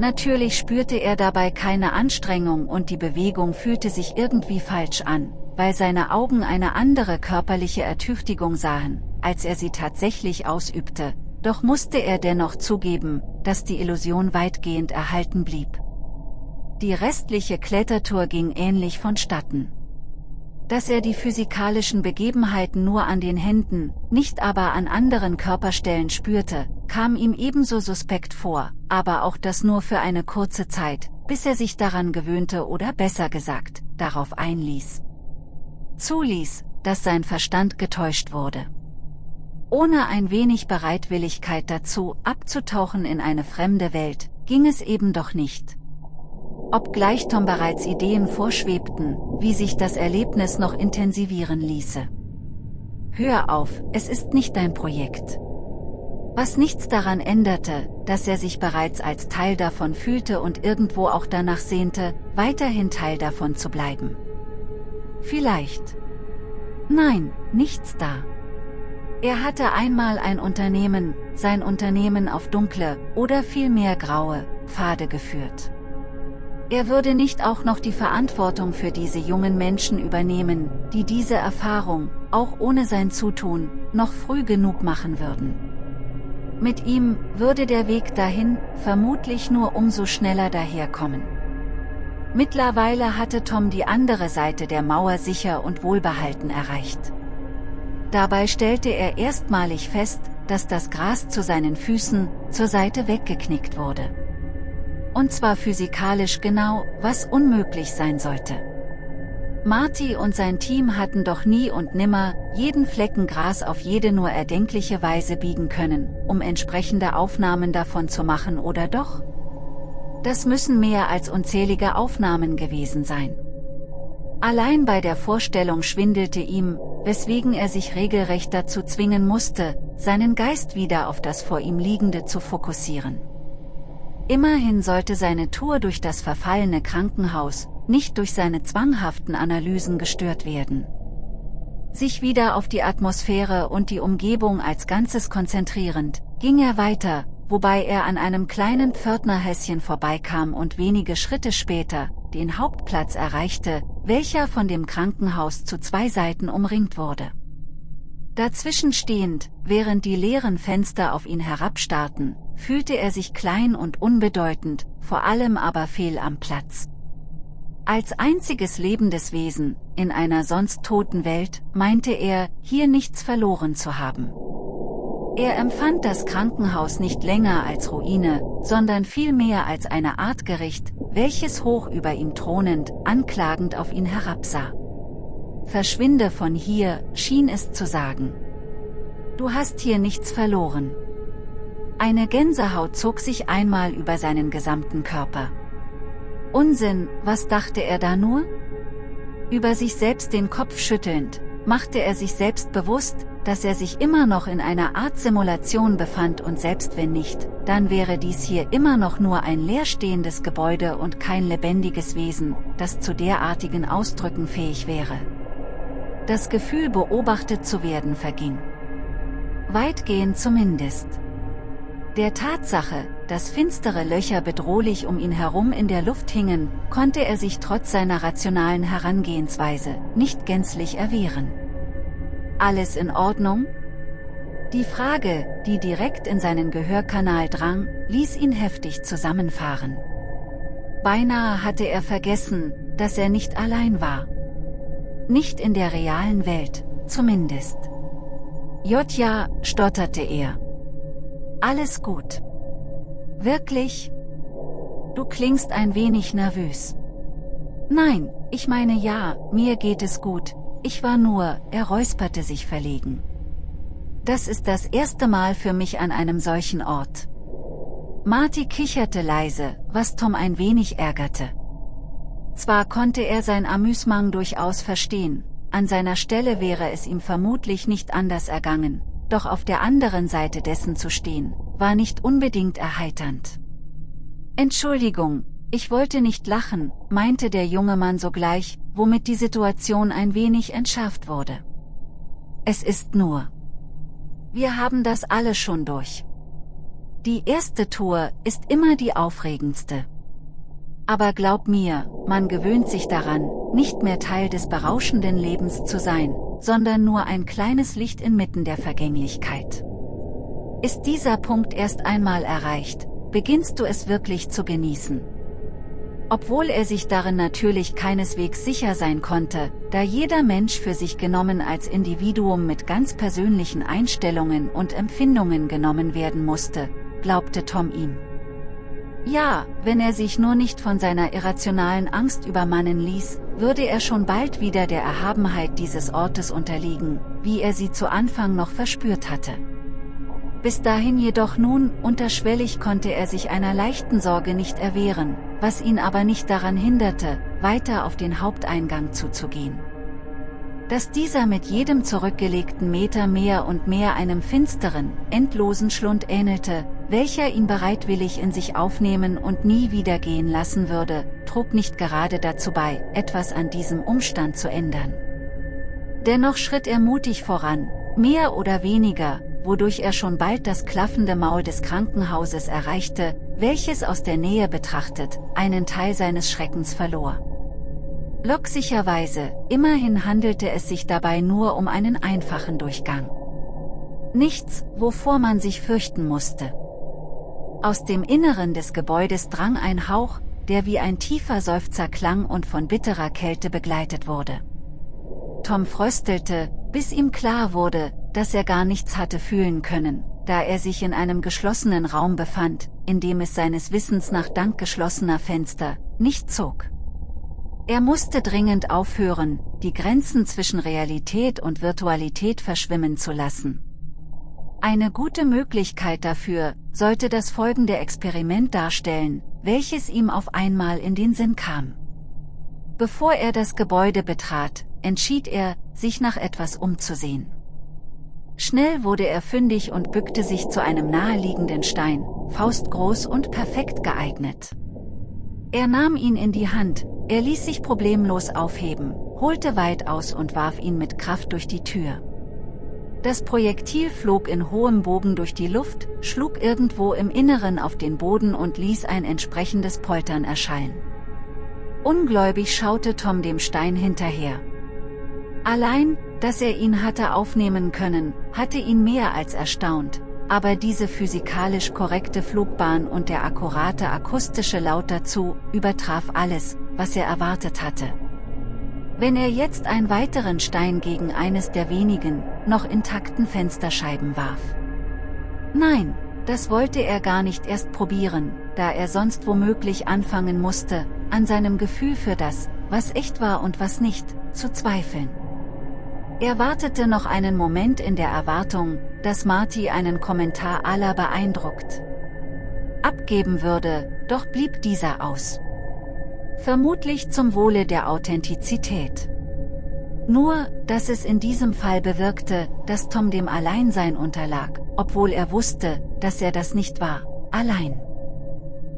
Natürlich spürte er dabei keine Anstrengung und die Bewegung fühlte sich irgendwie falsch an, weil seine Augen eine andere körperliche Ertüchtigung sahen, als er sie tatsächlich ausübte, doch musste er dennoch zugeben, dass die Illusion weitgehend erhalten blieb. Die restliche Klettertour ging ähnlich vonstatten dass er die physikalischen Begebenheiten nur an den Händen, nicht aber an anderen Körperstellen spürte, kam ihm ebenso suspekt vor, aber auch das nur für eine kurze Zeit, bis er sich daran gewöhnte oder besser gesagt, darauf einließ. Zuließ, dass sein Verstand getäuscht wurde. Ohne ein wenig Bereitwilligkeit dazu, abzutauchen in eine fremde Welt, ging es eben doch nicht. Obgleich Tom bereits Ideen vorschwebten, wie sich das Erlebnis noch intensivieren ließe. Hör auf, es ist nicht dein Projekt. Was nichts daran änderte, dass er sich bereits als Teil davon fühlte und irgendwo auch danach sehnte, weiterhin Teil davon zu bleiben. Vielleicht. Nein, nichts da. Er hatte einmal ein Unternehmen, sein Unternehmen auf dunkle, oder vielmehr graue, Pfade geführt. Er würde nicht auch noch die Verantwortung für diese jungen Menschen übernehmen, die diese Erfahrung, auch ohne sein Zutun, noch früh genug machen würden. Mit ihm würde der Weg dahin vermutlich nur umso schneller daherkommen. Mittlerweile hatte Tom die andere Seite der Mauer sicher und wohlbehalten erreicht. Dabei stellte er erstmalig fest, dass das Gras zu seinen Füßen zur Seite weggeknickt wurde. Und zwar physikalisch genau, was unmöglich sein sollte. Marty und sein Team hatten doch nie und nimmer jeden Flecken Gras auf jede nur erdenkliche Weise biegen können, um entsprechende Aufnahmen davon zu machen oder doch? Das müssen mehr als unzählige Aufnahmen gewesen sein. Allein bei der Vorstellung schwindelte ihm, weswegen er sich regelrecht dazu zwingen musste, seinen Geist wieder auf das vor ihm Liegende zu fokussieren. Immerhin sollte seine Tour durch das verfallene Krankenhaus, nicht durch seine zwanghaften Analysen gestört werden. Sich wieder auf die Atmosphäre und die Umgebung als Ganzes konzentrierend, ging er weiter, wobei er an einem kleinen Pförtnerhäschen vorbeikam und wenige Schritte später, den Hauptplatz erreichte, welcher von dem Krankenhaus zu zwei Seiten umringt wurde. Dazwischen stehend, während die leeren Fenster auf ihn herabstarrten, fühlte er sich klein und unbedeutend, vor allem aber fehl am Platz. Als einziges lebendes Wesen, in einer sonst toten Welt, meinte er, hier nichts verloren zu haben. Er empfand das Krankenhaus nicht länger als Ruine, sondern vielmehr als eine Art Gericht, welches hoch über ihm thronend, anklagend auf ihn herabsah. Verschwinde von hier, schien es zu sagen. Du hast hier nichts verloren. Eine Gänsehaut zog sich einmal über seinen gesamten Körper. Unsinn, was dachte er da nur? Über sich selbst den Kopf schüttelnd, machte er sich selbst bewusst, dass er sich immer noch in einer Art Simulation befand und selbst wenn nicht, dann wäre dies hier immer noch nur ein leerstehendes Gebäude und kein lebendiges Wesen, das zu derartigen Ausdrücken fähig wäre. Das Gefühl beobachtet zu werden verging. Weitgehend zumindest. Der Tatsache, dass finstere Löcher bedrohlich um ihn herum in der Luft hingen, konnte er sich trotz seiner rationalen Herangehensweise nicht gänzlich erwehren. Alles in Ordnung? Die Frage, die direkt in seinen Gehörkanal drang, ließ ihn heftig zusammenfahren. Beinahe hatte er vergessen, dass er nicht allein war. Nicht in der realen Welt, zumindest. Jotja, stotterte er. Alles gut. Wirklich? Du klingst ein wenig nervös. Nein, ich meine ja, mir geht es gut, ich war nur, er räusperte sich verlegen. Das ist das erste Mal für mich an einem solchen Ort. Marty kicherte leise, was Tom ein wenig ärgerte. Zwar konnte er sein Amüsement durchaus verstehen, an seiner Stelle wäre es ihm vermutlich nicht anders ergangen, doch auf der anderen Seite dessen zu stehen, war nicht unbedingt erheiternd. Entschuldigung, ich wollte nicht lachen, meinte der junge Mann sogleich, womit die Situation ein wenig entschärft wurde. Es ist nur. Wir haben das alle schon durch. Die erste Tour ist immer die aufregendste. Aber glaub mir, man gewöhnt sich daran, nicht mehr Teil des berauschenden Lebens zu sein, sondern nur ein kleines Licht inmitten der Vergänglichkeit. Ist dieser Punkt erst einmal erreicht, beginnst du es wirklich zu genießen. Obwohl er sich darin natürlich keineswegs sicher sein konnte, da jeder Mensch für sich genommen als Individuum mit ganz persönlichen Einstellungen und Empfindungen genommen werden musste, glaubte Tom ihm. Ja, wenn er sich nur nicht von seiner irrationalen Angst übermannen ließ, würde er schon bald wieder der Erhabenheit dieses Ortes unterliegen, wie er sie zu Anfang noch verspürt hatte. Bis dahin jedoch nun, unterschwellig konnte er sich einer leichten Sorge nicht erwehren, was ihn aber nicht daran hinderte, weiter auf den Haupteingang zuzugehen. Dass dieser mit jedem zurückgelegten Meter mehr und mehr einem finsteren, endlosen Schlund ähnelte, welcher ihn bereitwillig in sich aufnehmen und nie wieder gehen lassen würde, trug nicht gerade dazu bei, etwas an diesem Umstand zu ändern. Dennoch schritt er mutig voran, mehr oder weniger, wodurch er schon bald das klaffende Maul des Krankenhauses erreichte, welches aus der Nähe betrachtet, einen Teil seines Schreckens verlor. Locksicherweise, immerhin handelte es sich dabei nur um einen einfachen Durchgang. Nichts, wovor man sich fürchten musste. Aus dem Inneren des Gebäudes drang ein Hauch, der wie ein tiefer Seufzer klang und von bitterer Kälte begleitet wurde. Tom fröstelte, bis ihm klar wurde, dass er gar nichts hatte fühlen können, da er sich in einem geschlossenen Raum befand, in dem es seines Wissens nach dank geschlossener Fenster nicht zog. Er musste dringend aufhören, die Grenzen zwischen Realität und Virtualität verschwimmen zu lassen. Eine gute Möglichkeit dafür, sollte das folgende Experiment darstellen, welches ihm auf einmal in den Sinn kam. Bevor er das Gebäude betrat, entschied er, sich nach etwas umzusehen. Schnell wurde er fündig und bückte sich zu einem naheliegenden Stein, faustgroß und perfekt geeignet. Er nahm ihn in die Hand, er ließ sich problemlos aufheben, holte weit aus und warf ihn mit Kraft durch die Tür. Das Projektil flog in hohem Bogen durch die Luft, schlug irgendwo im Inneren auf den Boden und ließ ein entsprechendes Poltern erschallen. Ungläubig schaute Tom dem Stein hinterher. Allein, dass er ihn hatte aufnehmen können, hatte ihn mehr als erstaunt, aber diese physikalisch korrekte Flugbahn und der akkurate akustische Laut dazu, übertraf alles, was er erwartet hatte. Wenn er jetzt einen weiteren Stein gegen eines der wenigen, noch intakten Fensterscheiben warf. Nein, das wollte er gar nicht erst probieren, da er sonst womöglich anfangen musste, an seinem Gefühl für das, was echt war und was nicht, zu zweifeln. Er wartete noch einen Moment in der Erwartung, dass Marty einen Kommentar aller beeindruckt abgeben würde, doch blieb dieser aus. Vermutlich zum Wohle der Authentizität. Nur, dass es in diesem Fall bewirkte, dass Tom dem Alleinsein unterlag, obwohl er wusste, dass er das nicht war, allein.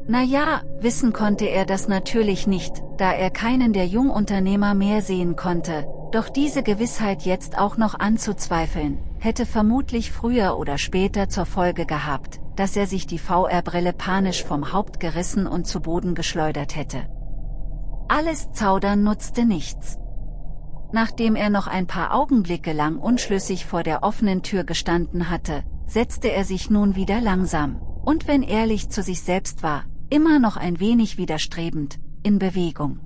Naja, wissen konnte er das natürlich nicht, da er keinen der Jungunternehmer mehr sehen konnte, doch diese Gewissheit jetzt auch noch anzuzweifeln, hätte vermutlich früher oder später zur Folge gehabt, dass er sich die VR-Brille panisch vom Haupt gerissen und zu Boden geschleudert hätte. Alles Zaudern nutzte nichts. Nachdem er noch ein paar Augenblicke lang unschlüssig vor der offenen Tür gestanden hatte, setzte er sich nun wieder langsam, und wenn ehrlich zu sich selbst war, immer noch ein wenig widerstrebend, in Bewegung.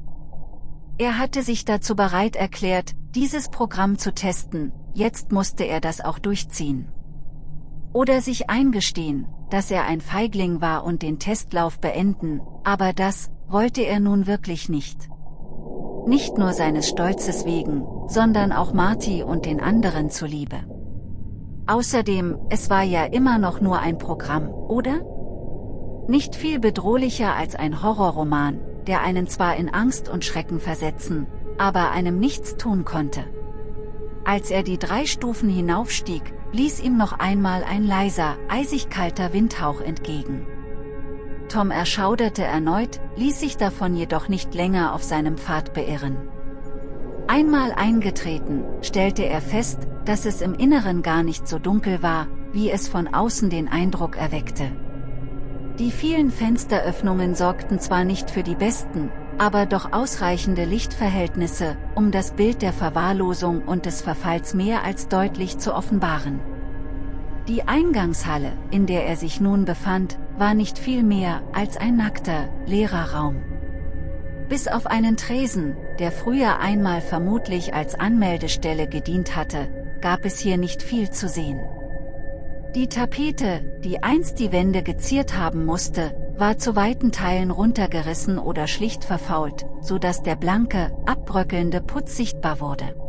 Er hatte sich dazu bereit erklärt, dieses Programm zu testen, jetzt musste er das auch durchziehen. Oder sich eingestehen, dass er ein Feigling war und den Testlauf beenden, aber das, wollte er nun wirklich nicht. Nicht nur seines Stolzes wegen, sondern auch Marty und den anderen zuliebe. Außerdem, es war ja immer noch nur ein Programm, oder? Nicht viel bedrohlicher als ein Horrorroman, der einen zwar in Angst und Schrecken versetzen, aber einem nichts tun konnte. Als er die drei Stufen hinaufstieg, blies ihm noch einmal ein leiser, eisig kalter Windhauch entgegen. Tom erschauderte erneut, ließ sich davon jedoch nicht länger auf seinem Pfad beirren. Einmal eingetreten, stellte er fest, dass es im Inneren gar nicht so dunkel war, wie es von außen den Eindruck erweckte. Die vielen Fensteröffnungen sorgten zwar nicht für die besten, aber doch ausreichende Lichtverhältnisse, um das Bild der Verwahrlosung und des Verfalls mehr als deutlich zu offenbaren. Die Eingangshalle, in der er sich nun befand, war nicht viel mehr als ein nackter, leerer Raum. Bis auf einen Tresen, der früher einmal vermutlich als Anmeldestelle gedient hatte, gab es hier nicht viel zu sehen. Die Tapete, die einst die Wände geziert haben musste, war zu weiten Teilen runtergerissen oder schlicht verfault, so dass der blanke, abbröckelnde Putz sichtbar wurde.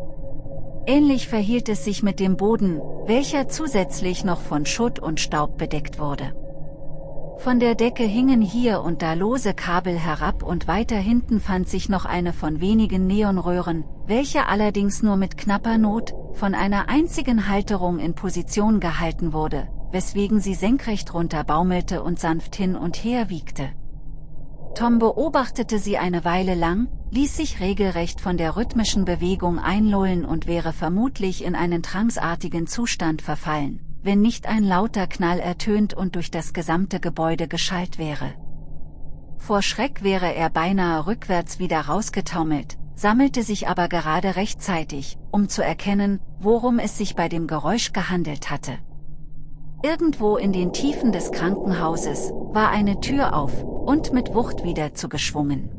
Ähnlich verhielt es sich mit dem Boden, welcher zusätzlich noch von Schutt und Staub bedeckt wurde. Von der Decke hingen hier und da lose Kabel herab und weiter hinten fand sich noch eine von wenigen Neonröhren, welche allerdings nur mit knapper Not, von einer einzigen Halterung in Position gehalten wurde, weswegen sie senkrecht runter baumelte und sanft hin und her wiegte. Tom beobachtete sie eine Weile lang, ließ sich regelrecht von der rhythmischen Bewegung einlullen und wäre vermutlich in einen tranceartigen Zustand verfallen, wenn nicht ein lauter Knall ertönt und durch das gesamte Gebäude geschallt wäre. Vor Schreck wäre er beinahe rückwärts wieder rausgetaumelt, sammelte sich aber gerade rechtzeitig, um zu erkennen, worum es sich bei dem Geräusch gehandelt hatte. Irgendwo in den Tiefen des Krankenhauses war eine Tür auf und mit Wucht wieder zugeschwungen.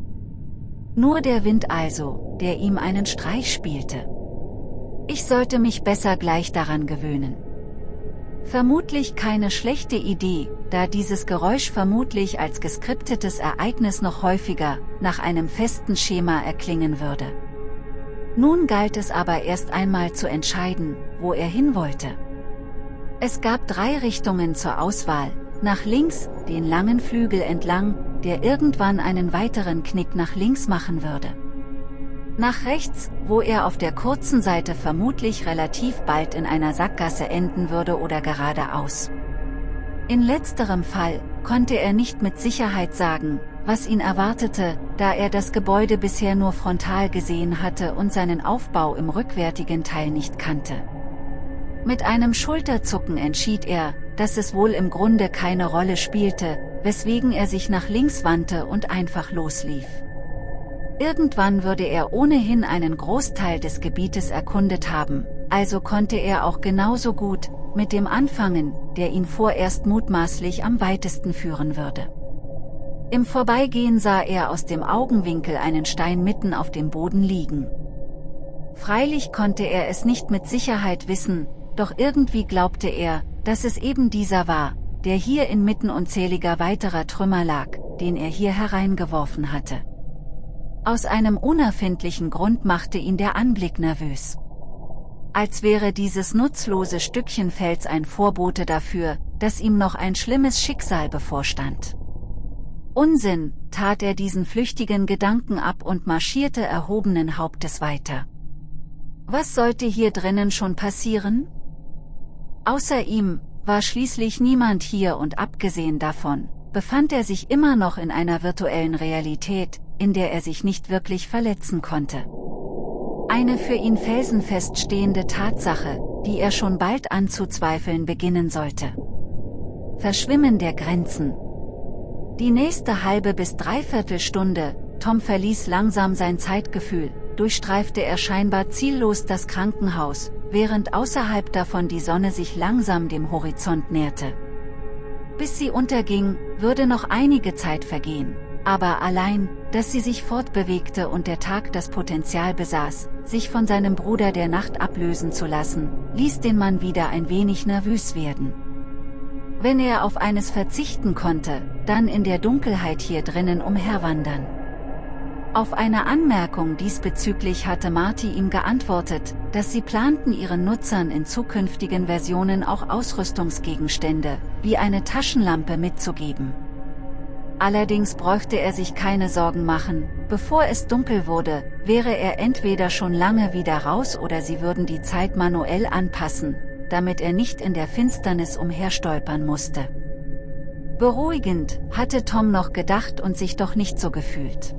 Nur der Wind also, der ihm einen Streich spielte. Ich sollte mich besser gleich daran gewöhnen. Vermutlich keine schlechte Idee, da dieses Geräusch vermutlich als geskriptetes Ereignis noch häufiger, nach einem festen Schema erklingen würde. Nun galt es aber erst einmal zu entscheiden, wo er hin wollte. Es gab drei Richtungen zur Auswahl, nach links, den langen Flügel entlang, der irgendwann einen weiteren Knick nach links machen würde. Nach rechts, wo er auf der kurzen Seite vermutlich relativ bald in einer Sackgasse enden würde oder geradeaus. In letzterem Fall, konnte er nicht mit Sicherheit sagen, was ihn erwartete, da er das Gebäude bisher nur frontal gesehen hatte und seinen Aufbau im rückwärtigen Teil nicht kannte. Mit einem Schulterzucken entschied er, dass es wohl im Grunde keine Rolle spielte, weswegen er sich nach links wandte und einfach loslief. Irgendwann würde er ohnehin einen Großteil des Gebietes erkundet haben, also konnte er auch genauso gut, mit dem anfangen, der ihn vorerst mutmaßlich am weitesten führen würde. Im Vorbeigehen sah er aus dem Augenwinkel einen Stein mitten auf dem Boden liegen. Freilich konnte er es nicht mit Sicherheit wissen, doch irgendwie glaubte er, dass es eben dieser war, der hier inmitten unzähliger weiterer Trümmer lag, den er hier hereingeworfen hatte. Aus einem unerfindlichen Grund machte ihn der Anblick nervös. Als wäre dieses nutzlose Stückchen Fels ein Vorbote dafür, dass ihm noch ein schlimmes Schicksal bevorstand. Unsinn, tat er diesen flüchtigen Gedanken ab und marschierte erhobenen Hauptes weiter. Was sollte hier drinnen schon passieren? Außer ihm, war schließlich niemand hier und abgesehen davon, befand er sich immer noch in einer virtuellen Realität, in der er sich nicht wirklich verletzen konnte. Eine für ihn felsenfest stehende Tatsache, die er schon bald anzuzweifeln beginnen sollte. Verschwimmen der Grenzen. Die nächste halbe bis dreiviertel Stunde, Tom verließ langsam sein Zeitgefühl, durchstreifte er scheinbar ziellos das Krankenhaus, während außerhalb davon die Sonne sich langsam dem Horizont näherte. Bis sie unterging, würde noch einige Zeit vergehen, aber allein, dass sie sich fortbewegte und der Tag das Potenzial besaß, sich von seinem Bruder der Nacht ablösen zu lassen, ließ den Mann wieder ein wenig nervös werden. Wenn er auf eines verzichten konnte, dann in der Dunkelheit hier drinnen umherwandern. Auf eine Anmerkung diesbezüglich hatte Marty ihm geantwortet, dass sie planten ihren Nutzern in zukünftigen Versionen auch Ausrüstungsgegenstände, wie eine Taschenlampe mitzugeben. Allerdings bräuchte er sich keine Sorgen machen, bevor es dunkel wurde, wäre er entweder schon lange wieder raus oder sie würden die Zeit manuell anpassen, damit er nicht in der Finsternis umherstolpern musste. Beruhigend, hatte Tom noch gedacht und sich doch nicht so gefühlt.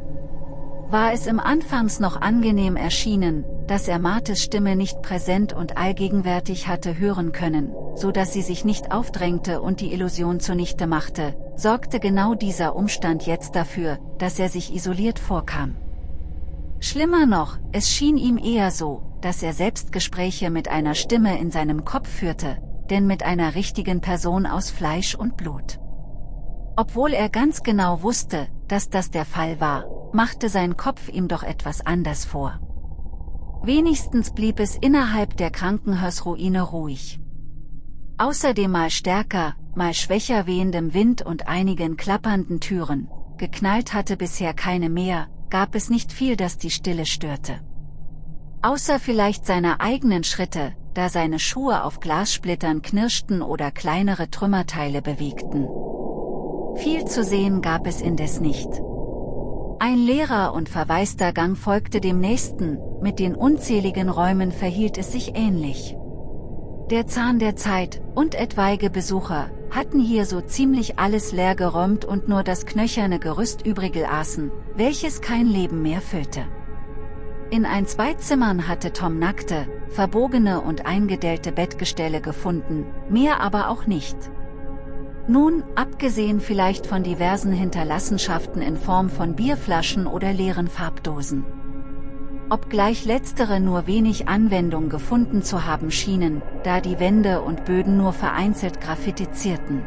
War es im Anfangs noch angenehm erschienen, dass er Martes Stimme nicht präsent und allgegenwärtig hatte hören können, so dass sie sich nicht aufdrängte und die Illusion zunichte machte, sorgte genau dieser Umstand jetzt dafür, dass er sich isoliert vorkam. Schlimmer noch, es schien ihm eher so, dass er Selbstgespräche mit einer Stimme in seinem Kopf führte, denn mit einer richtigen Person aus Fleisch und Blut. Obwohl er ganz genau wusste, dass das der Fall war, machte sein Kopf ihm doch etwas anders vor. Wenigstens blieb es innerhalb der Krankenhausruine ruhig. Außer dem mal stärker, mal schwächer wehendem Wind und einigen klappernden Türen, geknallt hatte bisher keine mehr, gab es nicht viel, das die Stille störte. Außer vielleicht seine eigenen Schritte, da seine Schuhe auf Glassplittern knirschten oder kleinere Trümmerteile bewegten. Viel zu sehen gab es indes nicht. Ein leerer und verwaister Gang folgte dem nächsten, mit den unzähligen Räumen verhielt es sich ähnlich. Der Zahn der Zeit und etwaige Besucher hatten hier so ziemlich alles leer geräumt und nur das knöcherne Gerüst übrige aßen, welches kein Leben mehr füllte. In ein zwei Zimmern hatte Tom nackte, verbogene und eingedellte Bettgestelle gefunden, mehr aber auch nicht. Nun, abgesehen vielleicht von diversen Hinterlassenschaften in Form von Bierflaschen oder leeren Farbdosen. Obgleich letztere nur wenig Anwendung gefunden zu haben schienen, da die Wände und Böden nur vereinzelt graffitizierten.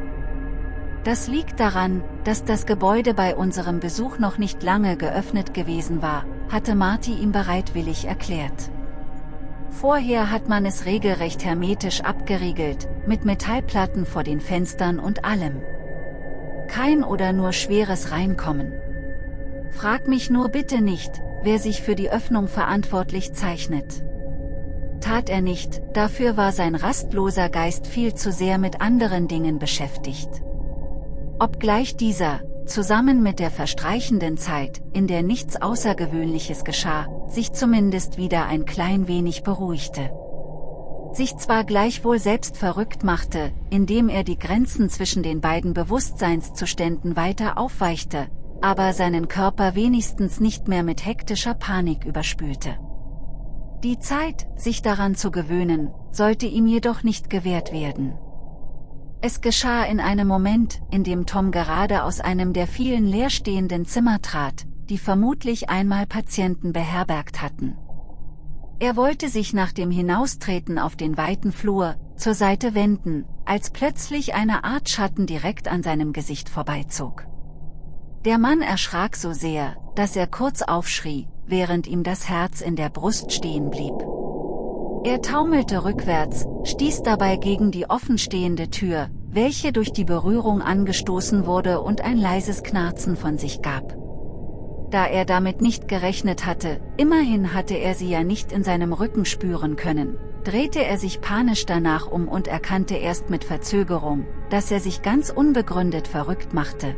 Das liegt daran, dass das Gebäude bei unserem Besuch noch nicht lange geöffnet gewesen war, hatte Marty ihm bereitwillig erklärt. Vorher hat man es regelrecht hermetisch abgeriegelt, mit Metallplatten vor den Fenstern und allem. Kein oder nur schweres Reinkommen. Frag mich nur bitte nicht, wer sich für die Öffnung verantwortlich zeichnet. Tat er nicht, dafür war sein rastloser Geist viel zu sehr mit anderen Dingen beschäftigt. Obgleich dieser, zusammen mit der verstreichenden Zeit, in der nichts Außergewöhnliches geschah, sich zumindest wieder ein klein wenig beruhigte. Sich zwar gleichwohl selbst verrückt machte, indem er die Grenzen zwischen den beiden Bewusstseinszuständen weiter aufweichte, aber seinen Körper wenigstens nicht mehr mit hektischer Panik überspülte. Die Zeit, sich daran zu gewöhnen, sollte ihm jedoch nicht gewährt werden. Es geschah in einem Moment, in dem Tom gerade aus einem der vielen leerstehenden Zimmer trat, die vermutlich einmal Patienten beherbergt hatten. Er wollte sich nach dem Hinaustreten auf den weiten Flur, zur Seite wenden, als plötzlich eine Art Schatten direkt an seinem Gesicht vorbeizog. Der Mann erschrak so sehr, dass er kurz aufschrie, während ihm das Herz in der Brust stehen blieb. Er taumelte rückwärts, stieß dabei gegen die offenstehende Tür, welche durch die Berührung angestoßen wurde und ein leises Knarzen von sich gab. Da er damit nicht gerechnet hatte, immerhin hatte er sie ja nicht in seinem Rücken spüren können, drehte er sich panisch danach um und erkannte erst mit Verzögerung, dass er sich ganz unbegründet verrückt machte.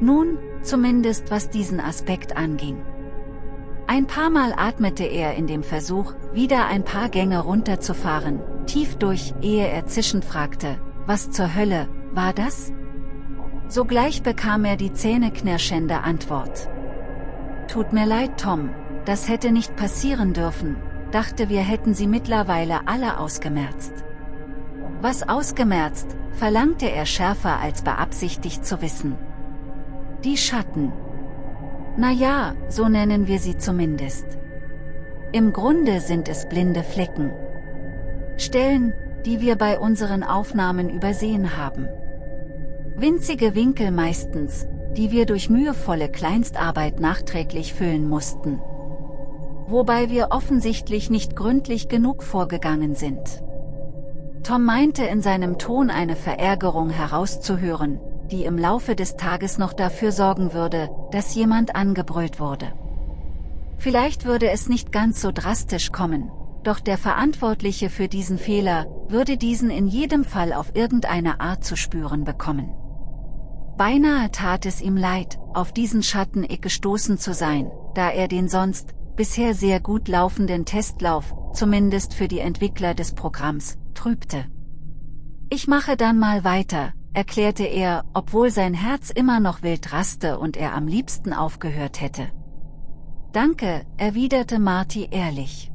Nun, zumindest was diesen Aspekt anging. Ein paar Mal atmete er in dem Versuch, wieder ein paar Gänge runterzufahren, tief durch, ehe er zischend fragte, was zur Hölle, war das? Sogleich bekam er die zähneknirschende Antwort. Tut mir leid Tom, das hätte nicht passieren dürfen, dachte wir hätten sie mittlerweile alle ausgemerzt. Was ausgemerzt, verlangte er schärfer als beabsichtigt zu wissen. Die Schatten. Na ja, so nennen wir sie zumindest. Im Grunde sind es blinde Flecken. Stellen, die wir bei unseren Aufnahmen übersehen haben. Winzige Winkel meistens, die wir durch mühevolle Kleinstarbeit nachträglich füllen mussten. Wobei wir offensichtlich nicht gründlich genug vorgegangen sind. Tom meinte in seinem Ton eine Verärgerung herauszuhören, die im Laufe des Tages noch dafür sorgen würde, dass jemand angebrüllt wurde. Vielleicht würde es nicht ganz so drastisch kommen, doch der Verantwortliche für diesen Fehler würde diesen in jedem Fall auf irgendeine Art zu spüren bekommen. Beinahe tat es ihm leid, auf diesen Schatteneck gestoßen zu sein, da er den sonst, bisher sehr gut laufenden Testlauf, zumindest für die Entwickler des Programms, trübte. Ich mache dann mal weiter, erklärte er, obwohl sein Herz immer noch wild raste und er am liebsten aufgehört hätte. Danke, erwiderte Marty ehrlich.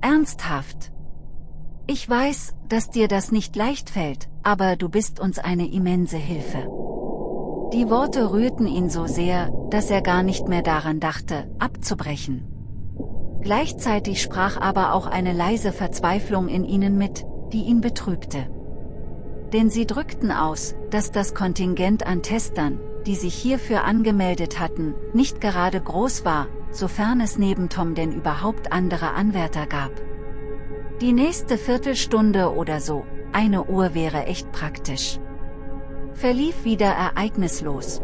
Ernsthaft. Ich weiß, dass dir das nicht leicht fällt, aber du bist uns eine immense Hilfe. Die Worte rührten ihn so sehr, dass er gar nicht mehr daran dachte, abzubrechen. Gleichzeitig sprach aber auch eine leise Verzweiflung in ihnen mit, die ihn betrübte. Denn sie drückten aus, dass das Kontingent an Testern, die sich hierfür angemeldet hatten, nicht gerade groß war, sofern es neben Tom denn überhaupt andere Anwärter gab. Die nächste Viertelstunde oder so, eine Uhr wäre echt praktisch verlief wieder ereignislos.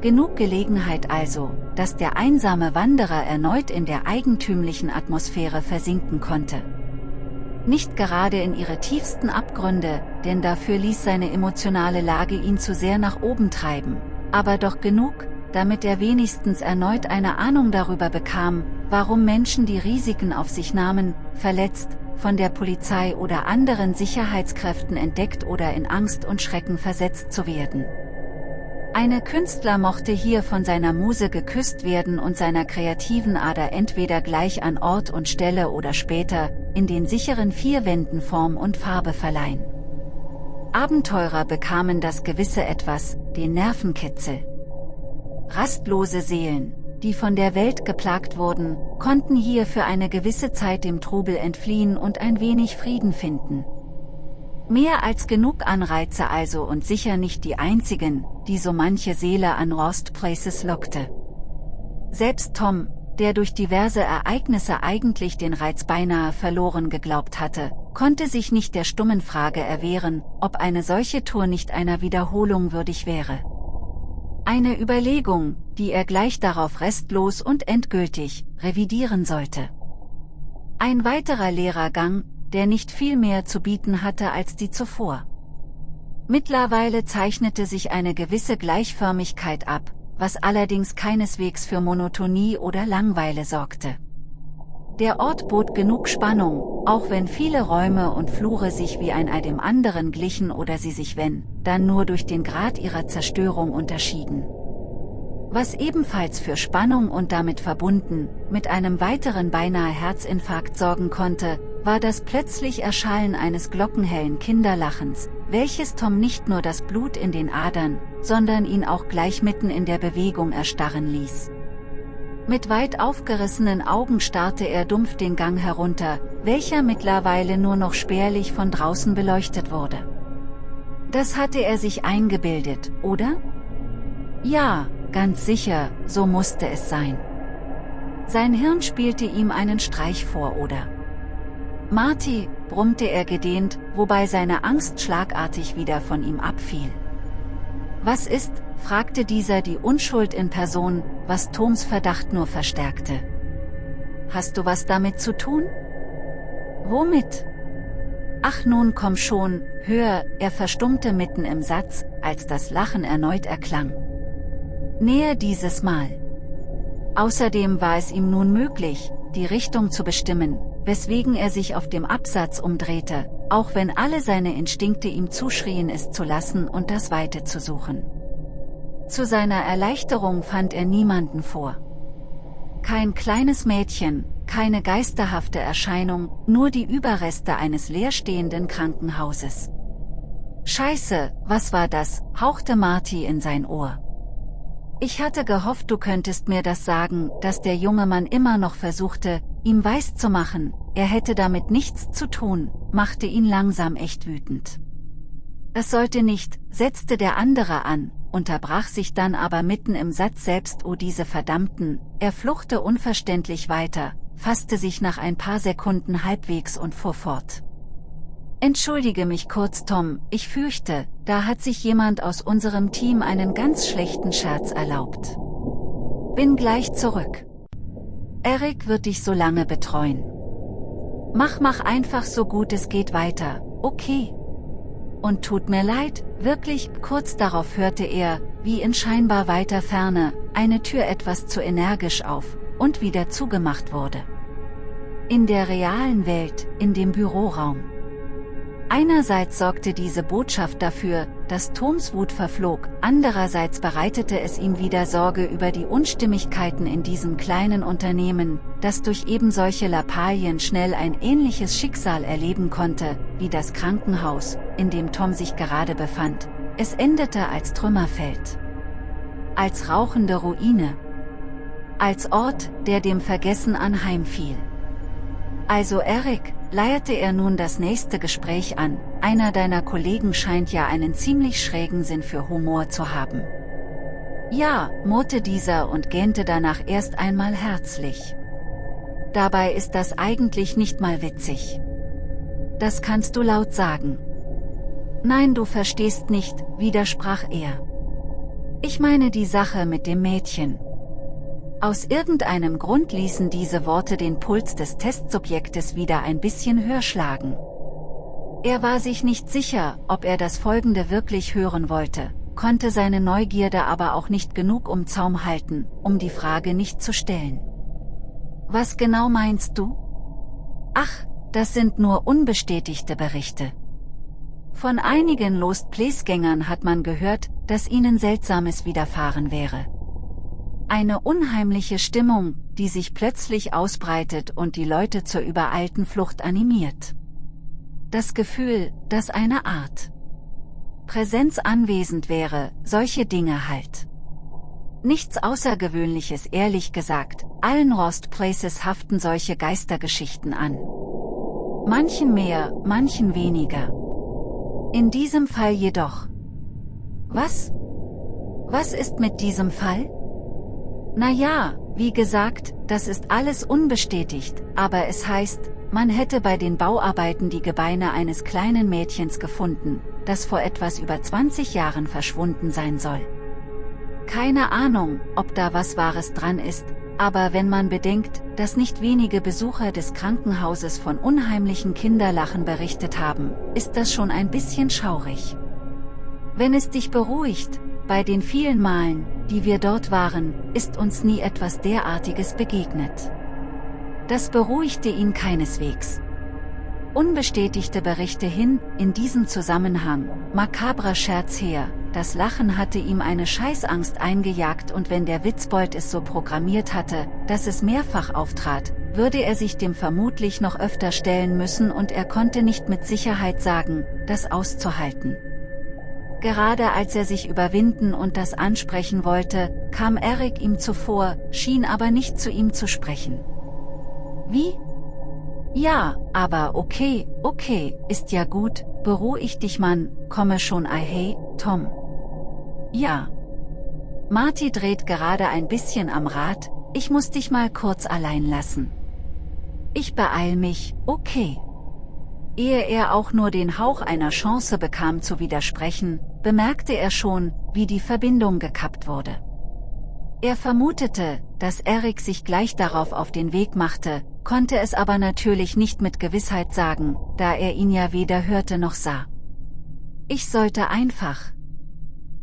Genug Gelegenheit also, dass der einsame Wanderer erneut in der eigentümlichen Atmosphäre versinken konnte. Nicht gerade in ihre tiefsten Abgründe, denn dafür ließ seine emotionale Lage ihn zu sehr nach oben treiben, aber doch genug, damit er wenigstens erneut eine Ahnung darüber bekam, warum Menschen die Risiken auf sich nahmen, verletzt, von der Polizei oder anderen Sicherheitskräften entdeckt oder in Angst und Schrecken versetzt zu werden. Eine Künstler mochte hier von seiner Muse geküsst werden und seiner kreativen Ader entweder gleich an Ort und Stelle oder später, in den sicheren vier Wänden Form und Farbe verleihen. Abenteurer bekamen das gewisse Etwas, den Nervenkitzel. Rastlose Seelen, die von der Welt geplagt wurden, konnten hier für eine gewisse Zeit dem Trubel entfliehen und ein wenig Frieden finden. Mehr als genug Anreize also und sicher nicht die einzigen, die so manche Seele an Lost Places lockte. Selbst Tom, der durch diverse Ereignisse eigentlich den Reiz beinahe verloren geglaubt hatte, konnte sich nicht der stummen Frage erwehren, ob eine solche Tour nicht einer Wiederholung würdig wäre. Eine Überlegung, die er gleich darauf restlos und endgültig revidieren sollte. Ein weiterer Lehrergang, der nicht viel mehr zu bieten hatte als die zuvor. Mittlerweile zeichnete sich eine gewisse Gleichförmigkeit ab, was allerdings keineswegs für Monotonie oder Langweile sorgte. Der Ort bot genug Spannung, auch wenn viele Räume und Flure sich wie ein Ei dem anderen glichen oder sie sich wenn, dann nur durch den Grad ihrer Zerstörung unterschieden. Was ebenfalls für Spannung und damit verbunden, mit einem weiteren beinahe Herzinfarkt sorgen konnte, war das plötzlich Erschallen eines glockenhellen Kinderlachens, welches Tom nicht nur das Blut in den Adern, sondern ihn auch gleich mitten in der Bewegung erstarren ließ. Mit weit aufgerissenen Augen starrte er dumpf den Gang herunter, welcher mittlerweile nur noch spärlich von draußen beleuchtet wurde. Das hatte er sich eingebildet, oder? Ja, ganz sicher, so musste es sein. Sein Hirn spielte ihm einen Streich vor, oder? Marty, brummte er gedehnt, wobei seine Angst schlagartig wieder von ihm abfiel. Was ist, fragte dieser die Unschuld in Person, was Toms Verdacht nur verstärkte. Hast du was damit zu tun? Womit? Ach nun komm schon, hör, er verstummte mitten im Satz, als das Lachen erneut erklang. Näher dieses Mal. Außerdem war es ihm nun möglich, die Richtung zu bestimmen, weswegen er sich auf dem Absatz umdrehte, auch wenn alle seine Instinkte ihm zuschrien es zu lassen und das Weite zu suchen. Zu seiner Erleichterung fand er niemanden vor. Kein kleines Mädchen, keine geisterhafte Erscheinung, nur die Überreste eines leerstehenden Krankenhauses. Scheiße, was war das, hauchte Marty in sein Ohr. Ich hatte gehofft, du könntest mir das sagen, dass der junge Mann immer noch versuchte, ihm weiszumachen, er hätte damit nichts zu tun, machte ihn langsam echt wütend. Es sollte nicht, setzte der andere an, unterbrach sich dann aber mitten im Satz selbst oh diese verdammten, er fluchte unverständlich weiter, fasste sich nach ein paar Sekunden halbwegs und fuhr fort. Entschuldige mich kurz Tom, ich fürchte, da hat sich jemand aus unserem Team einen ganz schlechten Scherz erlaubt. Bin gleich zurück. Eric wird dich so lange betreuen. Mach mach einfach so gut es geht weiter, okay? und tut mir leid, wirklich, kurz darauf hörte er, wie in scheinbar weiter Ferne, eine Tür etwas zu energisch auf, und wieder zugemacht wurde. In der realen Welt, in dem Büroraum. Einerseits sorgte diese Botschaft dafür, dass Toms Wut verflog, andererseits bereitete es ihm wieder Sorge über die Unstimmigkeiten in diesem kleinen Unternehmen, das durch eben solche Lappalien schnell ein ähnliches Schicksal erleben konnte, wie das Krankenhaus, in dem Tom sich gerade befand. Es endete als Trümmerfeld. Als rauchende Ruine. Als Ort, der dem Vergessen anheimfiel. Also Eric, leierte er nun das nächste Gespräch an, einer deiner Kollegen scheint ja einen ziemlich schrägen Sinn für Humor zu haben. Ja, murrte dieser und gähnte danach erst einmal herzlich. Dabei ist das eigentlich nicht mal witzig. Das kannst du laut sagen. Nein, du verstehst nicht, widersprach er. Ich meine die Sache mit dem Mädchen. Aus irgendeinem Grund ließen diese Worte den Puls des Testsubjektes wieder ein bisschen höher schlagen. Er war sich nicht sicher, ob er das Folgende wirklich hören wollte, konnte seine Neugierde aber auch nicht genug um Zaum halten, um die Frage nicht zu stellen. Was genau meinst du? Ach, das sind nur unbestätigte Berichte. Von einigen Lost Place-Gängern hat man gehört, dass ihnen Seltsames widerfahren wäre. Eine unheimliche Stimmung, die sich plötzlich ausbreitet und die Leute zur übereilten Flucht animiert. Das Gefühl, dass eine Art Präsenz anwesend wäre, solche Dinge halt. Nichts Außergewöhnliches ehrlich gesagt, allen Lost Places haften solche Geistergeschichten an. Manchen mehr, manchen weniger. In diesem Fall jedoch. Was? Was ist mit diesem Fall? Naja, wie gesagt, das ist alles unbestätigt, aber es heißt, man hätte bei den Bauarbeiten die Gebeine eines kleinen Mädchens gefunden, das vor etwas über 20 Jahren verschwunden sein soll. Keine Ahnung, ob da was Wahres dran ist, aber wenn man bedenkt, dass nicht wenige Besucher des Krankenhauses von unheimlichen Kinderlachen berichtet haben, ist das schon ein bisschen schaurig. Wenn es dich beruhigt, bei den vielen Malen, die wir dort waren, ist uns nie etwas derartiges begegnet. Das beruhigte ihn keineswegs. Unbestätigte Berichte hin, in diesem Zusammenhang, makabrer Scherz her, das Lachen hatte ihm eine Scheißangst eingejagt und wenn der Witzbold es so programmiert hatte, dass es mehrfach auftrat, würde er sich dem vermutlich noch öfter stellen müssen und er konnte nicht mit Sicherheit sagen, das auszuhalten. Gerade als er sich überwinden und das ansprechen wollte, kam Eric ihm zuvor, schien aber nicht zu ihm zu sprechen. Wie? Ja, aber okay, okay, ist ja gut, beruhig dich Mann, komme schon ei hey, Tom. Ja. Marty dreht gerade ein bisschen am Rad, ich muss dich mal kurz allein lassen. Ich beeil mich, okay. Ehe er auch nur den Hauch einer Chance bekam zu widersprechen, bemerkte er schon, wie die Verbindung gekappt wurde. Er vermutete, dass Eric sich gleich darauf auf den Weg machte, konnte es aber natürlich nicht mit Gewissheit sagen, da er ihn ja weder hörte noch sah. Ich sollte einfach.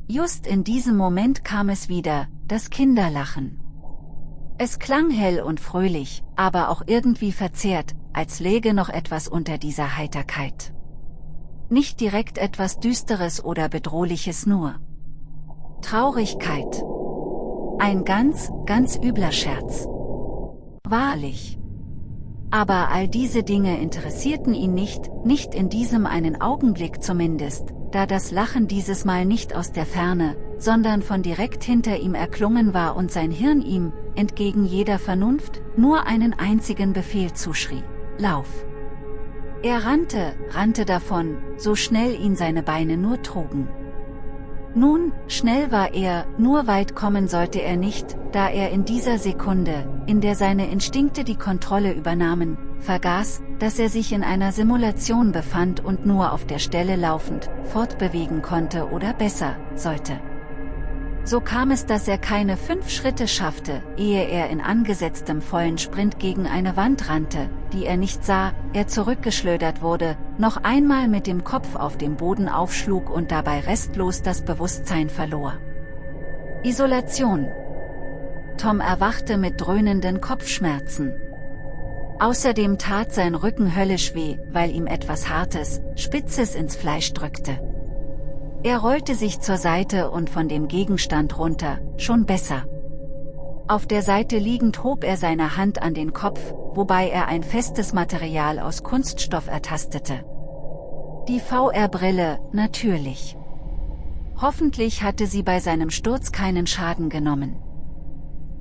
Just in diesem Moment kam es wieder, das Kinderlachen. Es klang hell und fröhlich, aber auch irgendwie verzerrt, als läge noch etwas unter dieser Heiterkeit. Nicht direkt etwas Düsteres oder Bedrohliches nur. Traurigkeit. Ein ganz, ganz übler Scherz. Wahrlich. Aber all diese Dinge interessierten ihn nicht, nicht in diesem einen Augenblick zumindest, da das Lachen dieses Mal nicht aus der Ferne, sondern von direkt hinter ihm erklungen war und sein Hirn ihm, entgegen jeder Vernunft, nur einen einzigen Befehl zuschrie. Lauf. Er rannte, rannte davon, so schnell ihn seine Beine nur trugen. Nun, schnell war er, nur weit kommen sollte er nicht, da er in dieser Sekunde, in der seine Instinkte die Kontrolle übernahmen, vergaß, dass er sich in einer Simulation befand und nur auf der Stelle laufend, fortbewegen konnte oder besser, sollte. So kam es, dass er keine fünf Schritte schaffte, ehe er in angesetztem vollen Sprint gegen eine Wand rannte, die er nicht sah, er zurückgeschleudert wurde, noch einmal mit dem Kopf auf dem Boden aufschlug und dabei restlos das Bewusstsein verlor. Isolation Tom erwachte mit dröhnenden Kopfschmerzen. Außerdem tat sein Rücken höllisch weh, weil ihm etwas Hartes, Spitzes ins Fleisch drückte. Er rollte sich zur Seite und von dem Gegenstand runter, schon besser. Auf der Seite liegend hob er seine Hand an den Kopf, wobei er ein festes Material aus Kunststoff ertastete. Die VR-Brille, natürlich. Hoffentlich hatte sie bei seinem Sturz keinen Schaden genommen.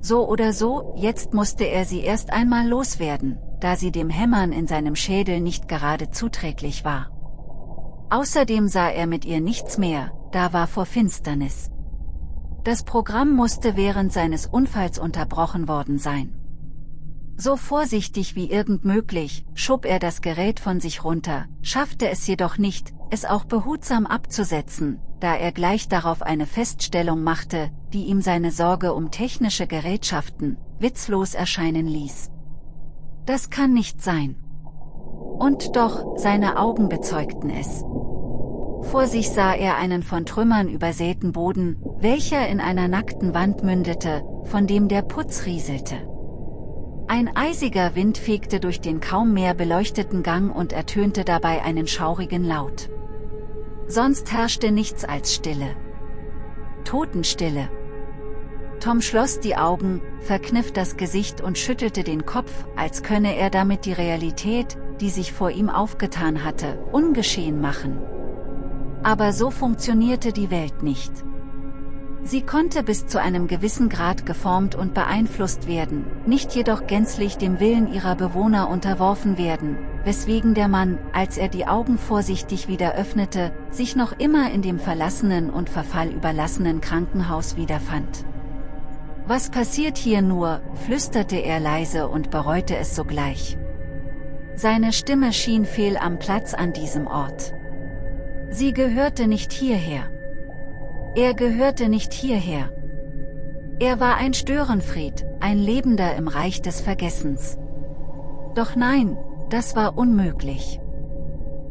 So oder so, jetzt musste er sie erst einmal loswerden, da sie dem Hämmern in seinem Schädel nicht gerade zuträglich war. Außerdem sah er mit ihr nichts mehr, da war vor Finsternis. Das Programm musste während seines Unfalls unterbrochen worden sein. So vorsichtig wie irgend möglich, schob er das Gerät von sich runter, schaffte es jedoch nicht, es auch behutsam abzusetzen, da er gleich darauf eine Feststellung machte, die ihm seine Sorge um technische Gerätschaften, witzlos erscheinen ließ. Das kann nicht sein. Und doch, seine Augen bezeugten es. Vor sich sah er einen von Trümmern übersäten Boden, welcher in einer nackten Wand mündete, von dem der Putz rieselte. Ein eisiger Wind fegte durch den kaum mehr beleuchteten Gang und ertönte dabei einen schaurigen Laut. Sonst herrschte nichts als Stille. Totenstille. Tom schloss die Augen, verkniff das Gesicht und schüttelte den Kopf, als könne er damit die Realität, die sich vor ihm aufgetan hatte, ungeschehen machen. Aber so funktionierte die Welt nicht. Sie konnte bis zu einem gewissen Grad geformt und beeinflusst werden, nicht jedoch gänzlich dem Willen ihrer Bewohner unterworfen werden, weswegen der Mann, als er die Augen vorsichtig wieder öffnete, sich noch immer in dem verlassenen und Verfall überlassenen Krankenhaus wiederfand. Was passiert hier nur, flüsterte er leise und bereute es sogleich. Seine Stimme schien fehl am Platz an diesem Ort. Sie gehörte nicht hierher. Er gehörte nicht hierher. Er war ein Störenfried, ein Lebender im Reich des Vergessens. Doch nein, das war unmöglich.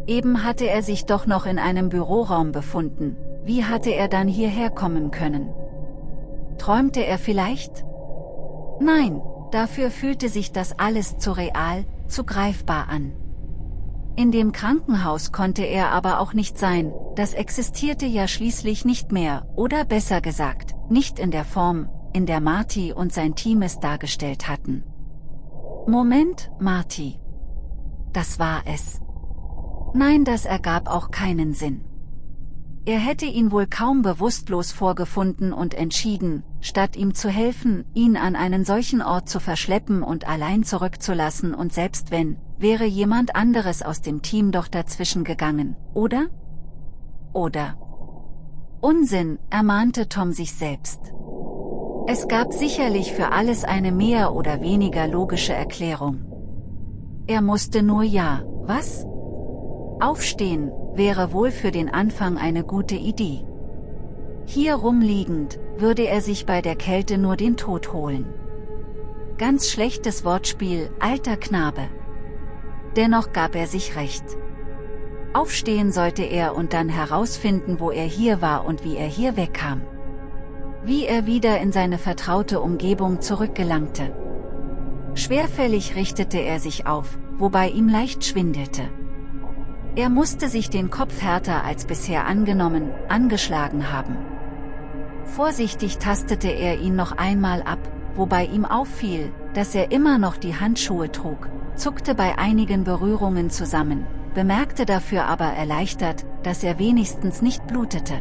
Eben hatte er sich doch noch in einem Büroraum befunden, wie hatte er dann hierher kommen können? Träumte er vielleicht? Nein, dafür fühlte sich das alles zu real, zu greifbar an. In dem Krankenhaus konnte er aber auch nicht sein, das existierte ja schließlich nicht mehr, oder besser gesagt, nicht in der Form, in der Marty und sein Team es dargestellt hatten. Moment, Marty. Das war es. Nein, das ergab auch keinen Sinn. Er hätte ihn wohl kaum bewusstlos vorgefunden und entschieden, statt ihm zu helfen, ihn an einen solchen Ort zu verschleppen und allein zurückzulassen und selbst wenn, wäre jemand anderes aus dem Team doch dazwischen gegangen, oder? Oder? Unsinn, ermahnte Tom sich selbst. Es gab sicherlich für alles eine mehr oder weniger logische Erklärung. Er musste nur ja, was? Aufstehen, wäre wohl für den Anfang eine gute Idee. Hier rumliegend, würde er sich bei der Kälte nur den Tod holen. Ganz schlechtes Wortspiel, alter Knabe. Dennoch gab er sich recht. Aufstehen sollte er und dann herausfinden, wo er hier war und wie er hier wegkam. Wie er wieder in seine vertraute Umgebung zurückgelangte. Schwerfällig richtete er sich auf, wobei ihm leicht schwindelte. Er musste sich den Kopf härter als bisher angenommen, angeschlagen haben. Vorsichtig tastete er ihn noch einmal ab, wobei ihm auffiel, dass er immer noch die Handschuhe trug, zuckte bei einigen Berührungen zusammen, bemerkte dafür aber erleichtert, dass er wenigstens nicht blutete.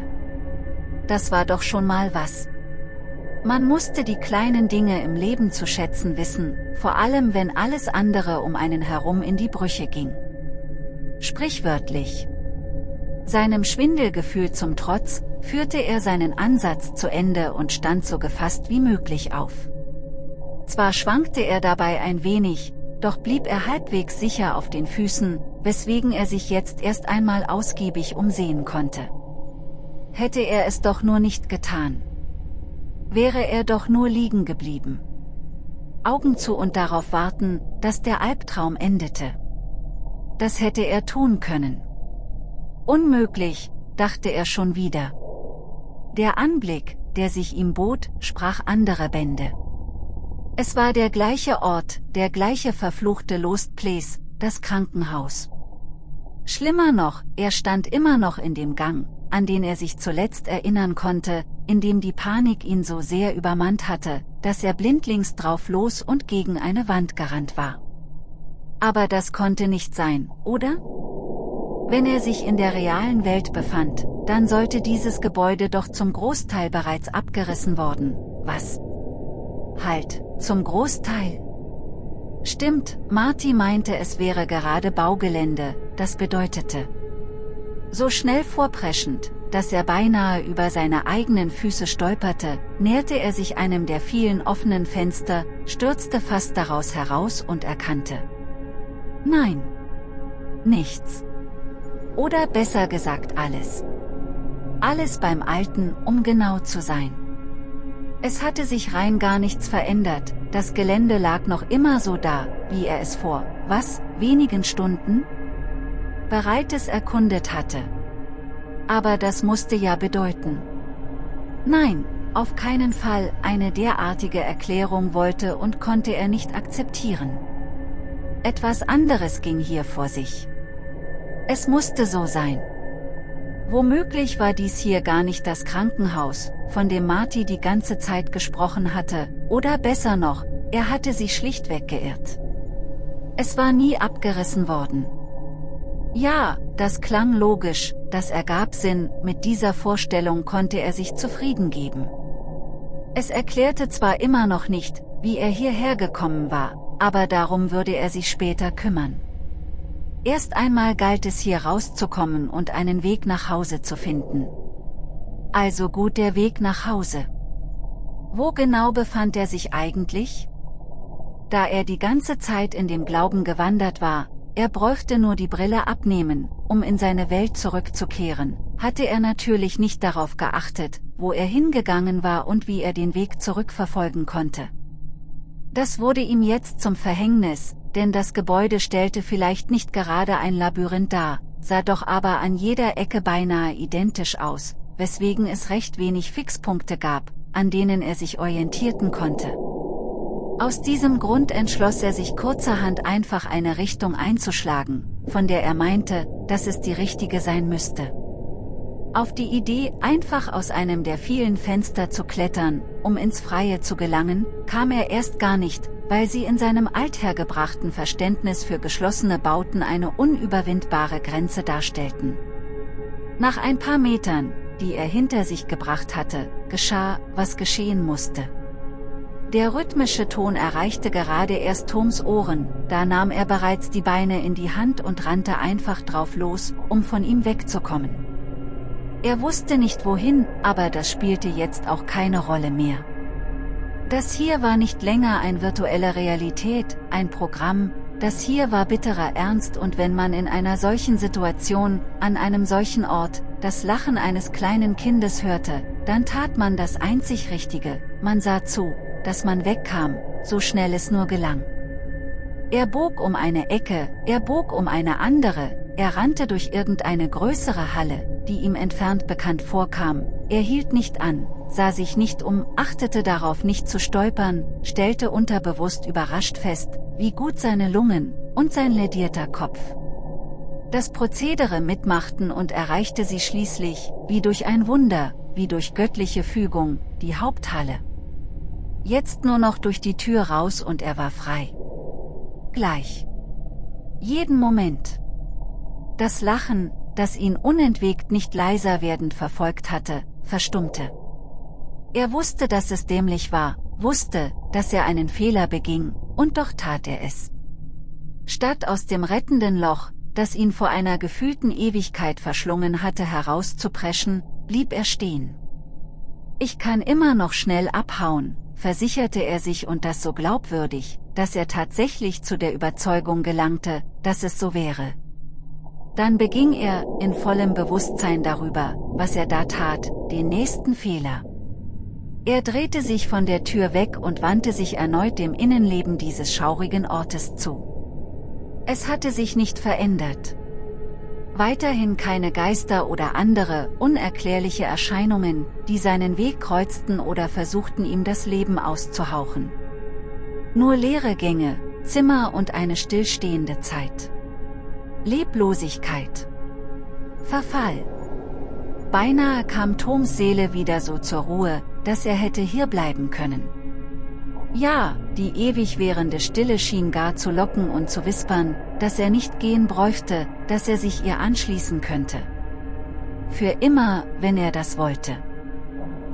Das war doch schon mal was. Man musste die kleinen Dinge im Leben zu schätzen wissen, vor allem wenn alles andere um einen herum in die Brüche ging. Sprichwörtlich. Seinem Schwindelgefühl zum Trotz, führte er seinen Ansatz zu Ende und stand so gefasst wie möglich auf. Zwar schwankte er dabei ein wenig, doch blieb er halbwegs sicher auf den Füßen, weswegen er sich jetzt erst einmal ausgiebig umsehen konnte. Hätte er es doch nur nicht getan. Wäre er doch nur liegen geblieben. Augen zu und darauf warten, dass der Albtraum endete. Das hätte er tun können. Unmöglich, dachte er schon wieder. Der Anblick, der sich ihm bot, sprach andere Bände. Es war der gleiche Ort, der gleiche verfluchte Lost Place, das Krankenhaus. Schlimmer noch, er stand immer noch in dem Gang, an den er sich zuletzt erinnern konnte, in dem die Panik ihn so sehr übermannt hatte, dass er blindlings drauf los und gegen eine Wand gerannt war. Aber das konnte nicht sein, oder? Wenn er sich in der realen Welt befand, dann sollte dieses Gebäude doch zum Großteil bereits abgerissen worden, was? Halt, zum Großteil. Stimmt, Marty meinte es wäre gerade Baugelände, das bedeutete. So schnell vorpreschend, dass er beinahe über seine eigenen Füße stolperte, näherte er sich einem der vielen offenen Fenster, stürzte fast daraus heraus und erkannte. Nein. Nichts. Oder besser gesagt alles. Alles beim Alten, um genau zu sein. Es hatte sich rein gar nichts verändert, das Gelände lag noch immer so da, wie er es vor, was, wenigen Stunden? Bereites erkundet hatte. Aber das musste ja bedeuten. Nein, auf keinen Fall, eine derartige Erklärung wollte und konnte er nicht akzeptieren. Etwas anderes ging hier vor sich. Es musste so sein. Womöglich war dies hier gar nicht das Krankenhaus, von dem Marty die ganze Zeit gesprochen hatte, oder besser noch, er hatte sich schlichtweg geirrt. Es war nie abgerissen worden. Ja, das klang logisch, das ergab Sinn, mit dieser Vorstellung konnte er sich zufrieden geben. Es erklärte zwar immer noch nicht, wie er hierher gekommen war, aber darum würde er sich später kümmern. Erst einmal galt es hier rauszukommen und einen Weg nach Hause zu finden. Also gut der Weg nach Hause. Wo genau befand er sich eigentlich? Da er die ganze Zeit in dem Glauben gewandert war, er bräuchte nur die Brille abnehmen, um in seine Welt zurückzukehren, hatte er natürlich nicht darauf geachtet, wo er hingegangen war und wie er den Weg zurückverfolgen konnte. Das wurde ihm jetzt zum Verhängnis, denn das Gebäude stellte vielleicht nicht gerade ein Labyrinth dar, sah doch aber an jeder Ecke beinahe identisch aus, weswegen es recht wenig Fixpunkte gab, an denen er sich orientierten konnte. Aus diesem Grund entschloss er sich kurzerhand einfach eine Richtung einzuschlagen, von der er meinte, dass es die richtige sein müsste. Auf die Idee, einfach aus einem der vielen Fenster zu klettern, um ins Freie zu gelangen, kam er erst gar nicht, weil sie in seinem althergebrachten Verständnis für geschlossene Bauten eine unüberwindbare Grenze darstellten. Nach ein paar Metern, die er hinter sich gebracht hatte, geschah, was geschehen musste. Der rhythmische Ton erreichte gerade erst Toms Ohren, da nahm er bereits die Beine in die Hand und rannte einfach drauf los, um von ihm wegzukommen. Er wusste nicht wohin, aber das spielte jetzt auch keine Rolle mehr. Das hier war nicht länger ein virtuelle Realität, ein Programm, das hier war bitterer Ernst und wenn man in einer solchen Situation, an einem solchen Ort, das Lachen eines kleinen Kindes hörte, dann tat man das einzig Richtige, man sah zu, dass man wegkam, so schnell es nur gelang. Er bog um eine Ecke, er bog um eine andere, er rannte durch irgendeine größere Halle, die ihm entfernt bekannt vorkam, er hielt nicht an, sah sich nicht um, achtete darauf nicht zu stolpern, stellte unterbewusst überrascht fest, wie gut seine Lungen und sein ledierter Kopf das Prozedere mitmachten und erreichte sie schließlich, wie durch ein Wunder, wie durch göttliche Fügung, die Haupthalle. Jetzt nur noch durch die Tür raus und er war frei. Gleich. Jeden Moment. Das Lachen, das ihn unentwegt nicht leiser werdend verfolgt hatte, verstummte. Er wusste, dass es dämlich war, wusste, dass er einen Fehler beging, und doch tat er es. Statt aus dem rettenden Loch, das ihn vor einer gefühlten Ewigkeit verschlungen hatte herauszupreschen, blieb er stehen. Ich kann immer noch schnell abhauen, versicherte er sich und das so glaubwürdig, dass er tatsächlich zu der Überzeugung gelangte, dass es so wäre. Dann beging er, in vollem Bewusstsein darüber, was er da tat, den nächsten Fehler. Er drehte sich von der Tür weg und wandte sich erneut dem Innenleben dieses schaurigen Ortes zu. Es hatte sich nicht verändert. Weiterhin keine Geister oder andere, unerklärliche Erscheinungen, die seinen Weg kreuzten oder versuchten ihm das Leben auszuhauchen. Nur leere Gänge, Zimmer und eine stillstehende Zeit. Leblosigkeit. Verfall. Beinahe kam Toms Seele wieder so zur Ruhe, dass er hätte hierbleiben können. Ja, die ewig währende Stille schien gar zu locken und zu wispern, dass er nicht gehen bräuchte, dass er sich ihr anschließen könnte. Für immer, wenn er das wollte.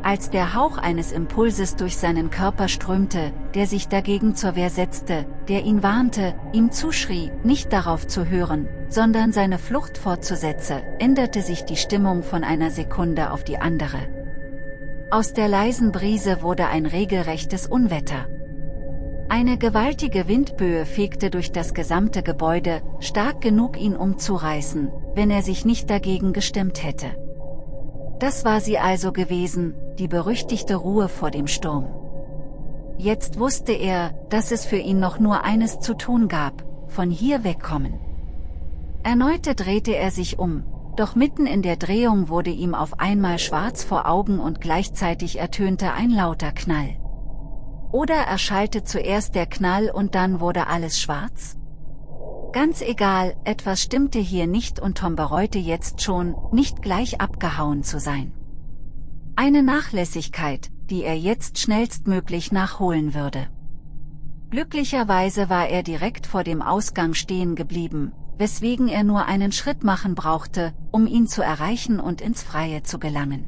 Als der Hauch eines Impulses durch seinen Körper strömte, der sich dagegen zur Wehr setzte, der ihn warnte, ihm zuschrie, nicht darauf zu hören, sondern seine Flucht fortzusetzen, änderte sich die Stimmung von einer Sekunde auf die andere. Aus der leisen Brise wurde ein regelrechtes Unwetter. Eine gewaltige Windböe fegte durch das gesamte Gebäude, stark genug ihn umzureißen, wenn er sich nicht dagegen gestemmt hätte. Das war sie also gewesen, die berüchtigte Ruhe vor dem Sturm. Jetzt wusste er, dass es für ihn noch nur eines zu tun gab, von hier wegkommen. Erneute drehte er sich um, doch mitten in der Drehung wurde ihm auf einmal schwarz vor Augen und gleichzeitig ertönte ein lauter Knall. Oder erschallte zuerst der Knall und dann wurde alles schwarz? Ganz egal, etwas stimmte hier nicht und Tom bereute jetzt schon, nicht gleich abgehauen zu sein. Eine Nachlässigkeit, die er jetzt schnellstmöglich nachholen würde. Glücklicherweise war er direkt vor dem Ausgang stehen geblieben, weswegen er nur einen Schritt machen brauchte, um ihn zu erreichen und ins Freie zu gelangen.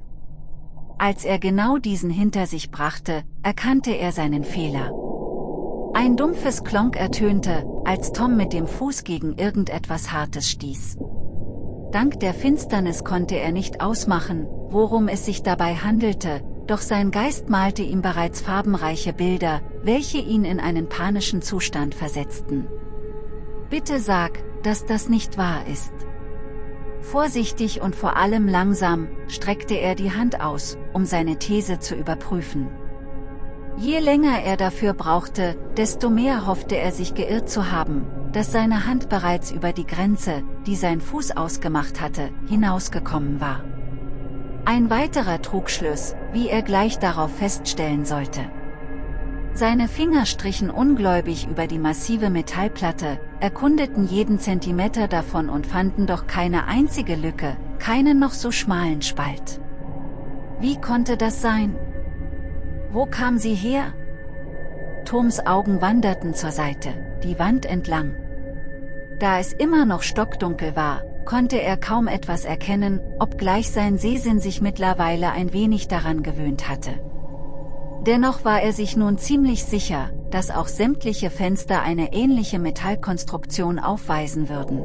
Als er genau diesen hinter sich brachte, erkannte er seinen Fehler. Ein dumpfes Klonk ertönte, als Tom mit dem Fuß gegen irgendetwas Hartes stieß. Dank der Finsternis konnte er nicht ausmachen, worum es sich dabei handelte, doch sein Geist malte ihm bereits farbenreiche Bilder, welche ihn in einen panischen Zustand versetzten. Bitte sag, dass das nicht wahr ist. Vorsichtig und vor allem langsam, streckte er die Hand aus, um seine These zu überprüfen. Je länger er dafür brauchte, desto mehr hoffte er sich geirrt zu haben, dass seine Hand bereits über die Grenze, die sein Fuß ausgemacht hatte, hinausgekommen war. Ein weiterer Trugschluss, wie er gleich darauf feststellen sollte. Seine Finger strichen ungläubig über die massive Metallplatte, erkundeten jeden Zentimeter davon und fanden doch keine einzige Lücke, keinen noch so schmalen Spalt. Wie konnte das sein? Wo kam sie her? Toms Augen wanderten zur Seite, die Wand entlang. Da es immer noch stockdunkel war, konnte er kaum etwas erkennen, obgleich sein Sehsinn sich mittlerweile ein wenig daran gewöhnt hatte. Dennoch war er sich nun ziemlich sicher, dass auch sämtliche Fenster eine ähnliche Metallkonstruktion aufweisen würden.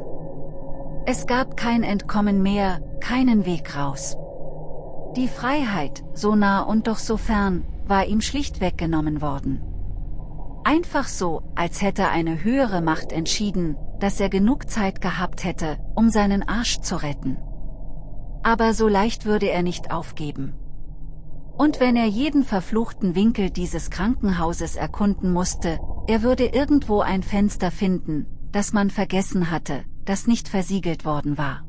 Es gab kein Entkommen mehr, keinen Weg raus. Die Freiheit, so nah und doch so fern, war ihm schlicht weggenommen worden. Einfach so, als hätte eine höhere Macht entschieden, dass er genug Zeit gehabt hätte, um seinen Arsch zu retten. Aber so leicht würde er nicht aufgeben. Und wenn er jeden verfluchten Winkel dieses Krankenhauses erkunden musste, er würde irgendwo ein Fenster finden, das man vergessen hatte, das nicht versiegelt worden war.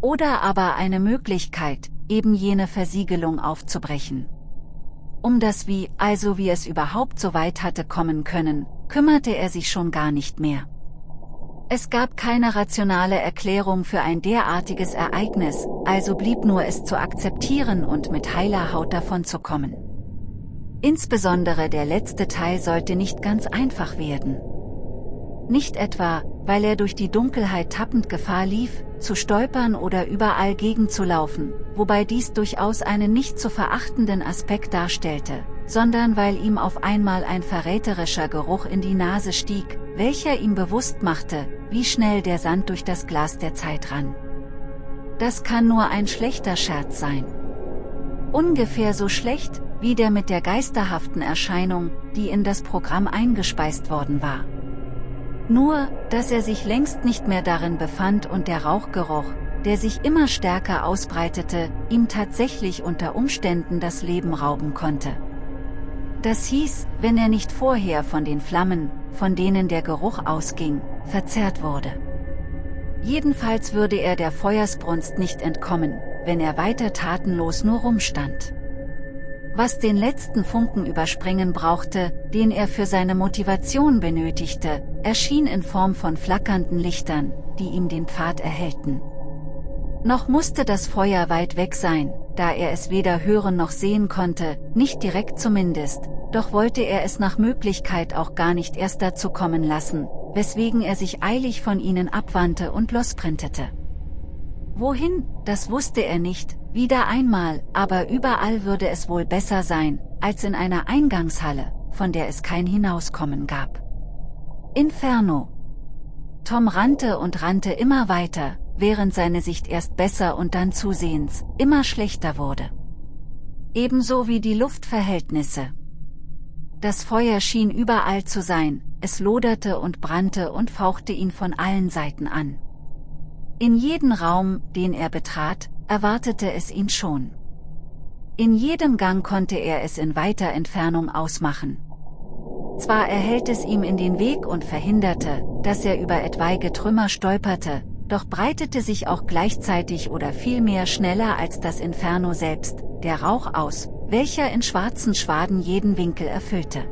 Oder aber eine Möglichkeit, eben jene Versiegelung aufzubrechen. Um das Wie, also wie es überhaupt so weit hatte kommen können, kümmerte er sich schon gar nicht mehr. Es gab keine rationale Erklärung für ein derartiges Ereignis, also blieb nur es zu akzeptieren und mit heiler Haut davon zu kommen. Insbesondere der letzte Teil sollte nicht ganz einfach werden. Nicht etwa, weil er durch die Dunkelheit tappend Gefahr lief, zu stolpern oder überall gegenzulaufen, wobei dies durchaus einen nicht zu verachtenden Aspekt darstellte, sondern weil ihm auf einmal ein verräterischer Geruch in die Nase stieg, welcher ihm bewusst machte, wie schnell der Sand durch das Glas der Zeit rann. Das kann nur ein schlechter Scherz sein. Ungefähr so schlecht, wie der mit der geisterhaften Erscheinung, die in das Programm eingespeist worden war. Nur, dass er sich längst nicht mehr darin befand und der Rauchgeruch, der sich immer stärker ausbreitete, ihm tatsächlich unter Umständen das Leben rauben konnte. Das hieß, wenn er nicht vorher von den Flammen, von denen der Geruch ausging, verzehrt wurde. Jedenfalls würde er der Feuersbrunst nicht entkommen, wenn er weiter tatenlos nur rumstand. Was den letzten Funken überspringen brauchte, den er für seine Motivation benötigte, erschien in Form von flackernden Lichtern, die ihm den Pfad erhellten. Noch musste das Feuer weit weg sein, da er es weder hören noch sehen konnte, nicht direkt zumindest, doch wollte er es nach Möglichkeit auch gar nicht erst dazu kommen lassen, weswegen er sich eilig von ihnen abwandte und losprintete. Wohin, das wusste er nicht, wieder einmal, aber überall würde es wohl besser sein, als in einer Eingangshalle, von der es kein Hinauskommen gab. Inferno. Tom rannte und rannte immer weiter, während seine Sicht erst besser und dann zusehends immer schlechter wurde. Ebenso wie die Luftverhältnisse. Das Feuer schien überall zu sein, es loderte und brannte und fauchte ihn von allen Seiten an. In jeden Raum, den er betrat, erwartete es ihn schon. In jedem Gang konnte er es in weiter Entfernung ausmachen. Zwar erhellt es ihm in den Weg und verhinderte, dass er über etwaige Trümmer stolperte, doch breitete sich auch gleichzeitig oder vielmehr schneller als das Inferno selbst, der Rauch aus, welcher in schwarzen Schwaden jeden Winkel erfüllte.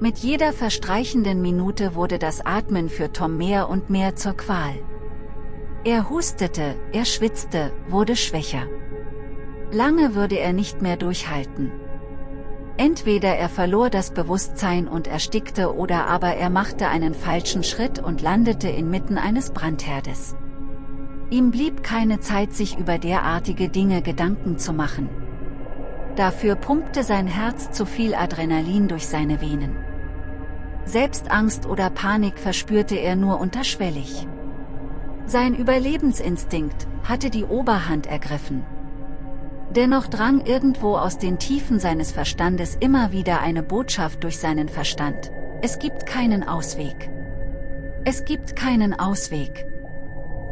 Mit jeder verstreichenden Minute wurde das Atmen für Tom mehr und mehr zur Qual. Er hustete, er schwitzte, wurde schwächer. Lange würde er nicht mehr durchhalten. Entweder er verlor das Bewusstsein und erstickte oder aber er machte einen falschen Schritt und landete inmitten eines Brandherdes. Ihm blieb keine Zeit sich über derartige Dinge Gedanken zu machen. Dafür pumpte sein Herz zu viel Adrenalin durch seine Venen. Selbst Angst oder Panik verspürte er nur unterschwellig. Sein Überlebensinstinkt hatte die Oberhand ergriffen. Dennoch drang irgendwo aus den Tiefen seines Verstandes immer wieder eine Botschaft durch seinen Verstand. Es gibt keinen Ausweg. Es gibt keinen Ausweg.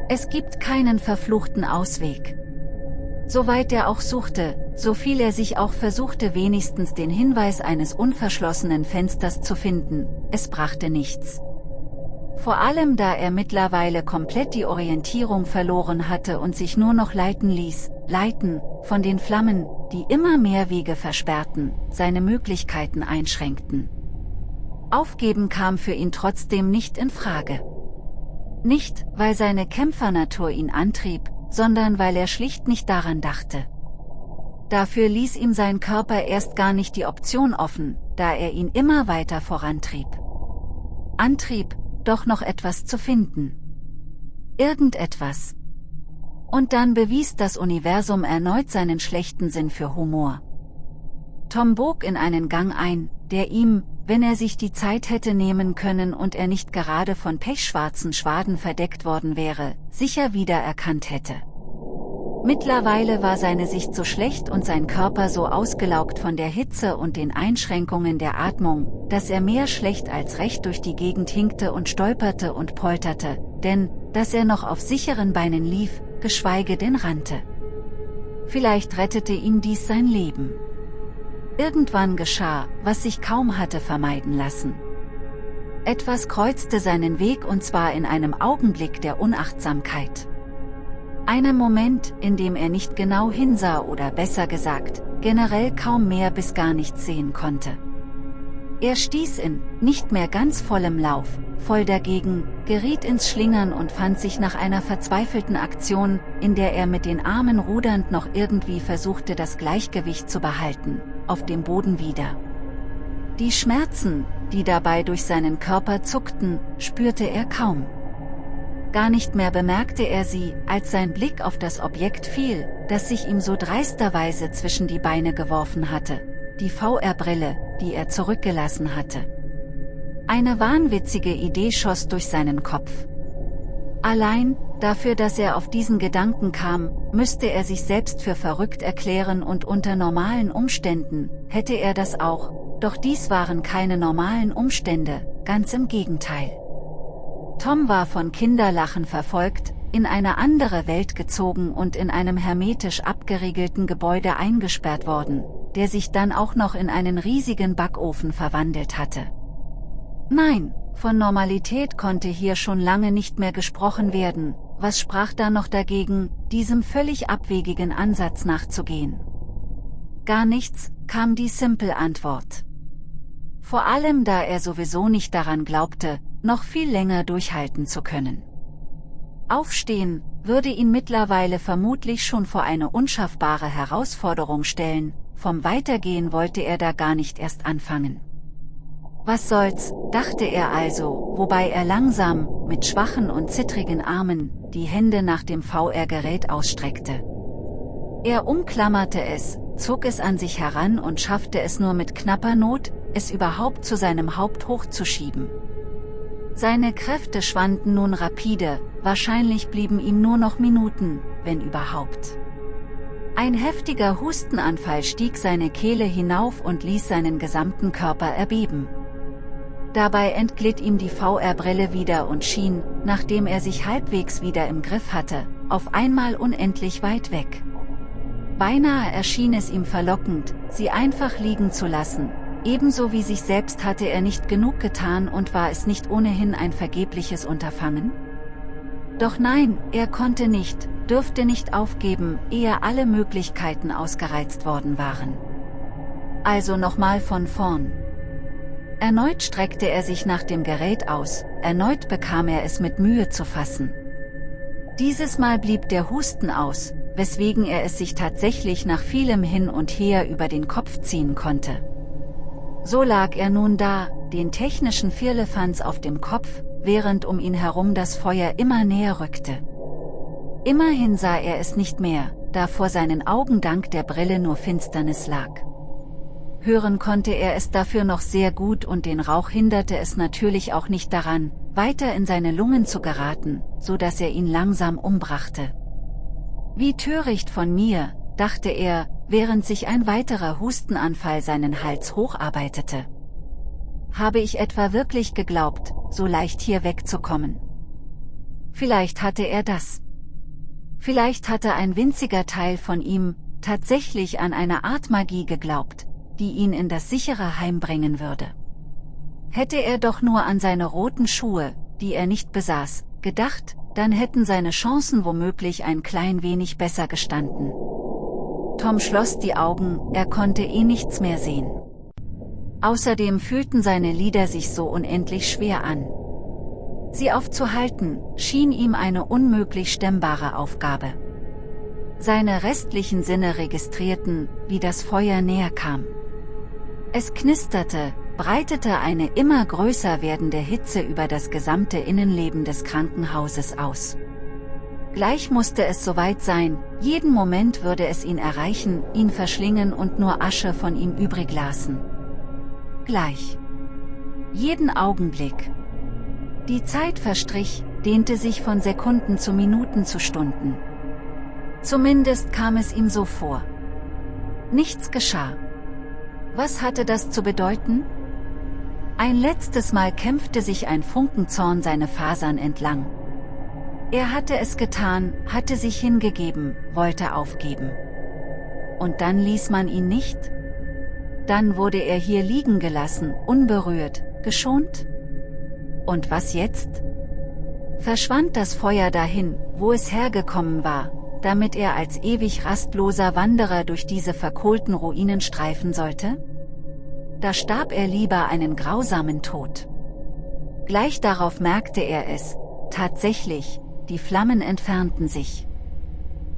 Es gibt keinen verfluchten Ausweg. Soweit er auch suchte, so viel er sich auch versuchte wenigstens den Hinweis eines unverschlossenen Fensters zu finden, es brachte nichts. Vor allem da er mittlerweile komplett die Orientierung verloren hatte und sich nur noch leiten ließ, leiten, von den Flammen, die immer mehr Wege versperrten, seine Möglichkeiten einschränkten. Aufgeben kam für ihn trotzdem nicht in Frage. Nicht, weil seine Kämpfernatur ihn antrieb, sondern weil er schlicht nicht daran dachte. Dafür ließ ihm sein Körper erst gar nicht die Option offen, da er ihn immer weiter vorantrieb. Antrieb, doch noch etwas zu finden. Irgendetwas. Und dann bewies das Universum erneut seinen schlechten Sinn für Humor. Tom bog in einen Gang ein, der ihm, wenn er sich die Zeit hätte nehmen können und er nicht gerade von pechschwarzen Schwaden verdeckt worden wäre, sicher wiedererkannt hätte. Mittlerweile war seine Sicht so schlecht und sein Körper so ausgelaugt von der Hitze und den Einschränkungen der Atmung, dass er mehr schlecht als recht durch die Gegend hinkte und stolperte und polterte, denn, dass er noch auf sicheren Beinen lief, geschweige denn rannte. Vielleicht rettete ihm dies sein Leben. Irgendwann geschah, was sich kaum hatte vermeiden lassen. Etwas kreuzte seinen Weg und zwar in einem Augenblick der Unachtsamkeit. Einem Moment, in dem er nicht genau hinsah oder besser gesagt, generell kaum mehr bis gar nichts sehen konnte. Er stieß in, nicht mehr ganz vollem Lauf, voll dagegen, geriet ins Schlingern und fand sich nach einer verzweifelten Aktion, in der er mit den Armen rudernd noch irgendwie versuchte das Gleichgewicht zu behalten, auf dem Boden wieder. Die Schmerzen, die dabei durch seinen Körper zuckten, spürte er kaum. Gar nicht mehr bemerkte er sie, als sein Blick auf das Objekt fiel, das sich ihm so dreisterweise zwischen die Beine geworfen hatte, die VR-Brille, die er zurückgelassen hatte. Eine wahnwitzige Idee schoss durch seinen Kopf. Allein, dafür dass er auf diesen Gedanken kam, müsste er sich selbst für verrückt erklären und unter normalen Umständen, hätte er das auch, doch dies waren keine normalen Umstände, ganz im Gegenteil. Tom war von Kinderlachen verfolgt, in eine andere Welt gezogen und in einem hermetisch abgeriegelten Gebäude eingesperrt worden, der sich dann auch noch in einen riesigen Backofen verwandelt hatte. Nein, von Normalität konnte hier schon lange nicht mehr gesprochen werden, was sprach da noch dagegen, diesem völlig abwegigen Ansatz nachzugehen? Gar nichts, kam die Simple-Antwort. Vor allem da er sowieso nicht daran glaubte, noch viel länger durchhalten zu können. Aufstehen, würde ihn mittlerweile vermutlich schon vor eine unschaffbare Herausforderung stellen, vom Weitergehen wollte er da gar nicht erst anfangen. Was soll's, dachte er also, wobei er langsam, mit schwachen und zittrigen Armen, die Hände nach dem VR-Gerät ausstreckte. Er umklammerte es, zog es an sich heran und schaffte es nur mit knapper Not, es überhaupt zu seinem Haupt hochzuschieben. Seine Kräfte schwanden nun rapide, wahrscheinlich blieben ihm nur noch Minuten, wenn überhaupt. Ein heftiger Hustenanfall stieg seine Kehle hinauf und ließ seinen gesamten Körper erbeben. Dabei entglitt ihm die VR-Brille wieder und schien, nachdem er sich halbwegs wieder im Griff hatte, auf einmal unendlich weit weg. Beinahe erschien es ihm verlockend, sie einfach liegen zu lassen, ebenso wie sich selbst hatte er nicht genug getan und war es nicht ohnehin ein vergebliches Unterfangen? Doch nein, er konnte nicht, dürfte nicht aufgeben, ehe alle Möglichkeiten ausgereizt worden waren. Also nochmal von vorn. Erneut streckte er sich nach dem Gerät aus, erneut bekam er es mit Mühe zu fassen. Dieses Mal blieb der Husten aus, weswegen er es sich tatsächlich nach vielem Hin und Her über den Kopf ziehen konnte. So lag er nun da, den technischen Firlefanz auf dem Kopf, während um ihn herum das Feuer immer näher rückte. Immerhin sah er es nicht mehr, da vor seinen Augen dank der Brille nur Finsternis lag hören konnte er es dafür noch sehr gut und den Rauch hinderte es natürlich auch nicht daran, weiter in seine Lungen zu geraten, so dass er ihn langsam umbrachte. Wie töricht von mir, dachte er, während sich ein weiterer Hustenanfall seinen Hals hocharbeitete. Habe ich etwa wirklich geglaubt, so leicht hier wegzukommen? Vielleicht hatte er das. Vielleicht hatte ein winziger Teil von ihm, tatsächlich an eine Art Magie geglaubt, die ihn in das sichere Heim bringen würde. Hätte er doch nur an seine roten Schuhe, die er nicht besaß, gedacht, dann hätten seine Chancen womöglich ein klein wenig besser gestanden. Tom schloss die Augen, er konnte eh nichts mehr sehen. Außerdem fühlten seine Lieder sich so unendlich schwer an. Sie aufzuhalten, schien ihm eine unmöglich stemmbare Aufgabe. Seine restlichen Sinne registrierten, wie das Feuer näher kam. Es knisterte, breitete eine immer größer werdende Hitze über das gesamte Innenleben des Krankenhauses aus. Gleich musste es soweit sein, jeden Moment würde es ihn erreichen, ihn verschlingen und nur Asche von ihm übrig lassen. Gleich. Jeden Augenblick. Die Zeit verstrich, dehnte sich von Sekunden zu Minuten zu Stunden. Zumindest kam es ihm so vor. Nichts geschah. Was hatte das zu bedeuten? Ein letztes Mal kämpfte sich ein Funkenzorn seine Fasern entlang. Er hatte es getan, hatte sich hingegeben, wollte aufgeben. Und dann ließ man ihn nicht? Dann wurde er hier liegen gelassen, unberührt, geschont? Und was jetzt? Verschwand das Feuer dahin, wo es hergekommen war, damit er als ewig rastloser Wanderer durch diese verkohlten Ruinen streifen sollte? Da starb er lieber einen grausamen Tod. Gleich darauf merkte er es, tatsächlich, die Flammen entfernten sich.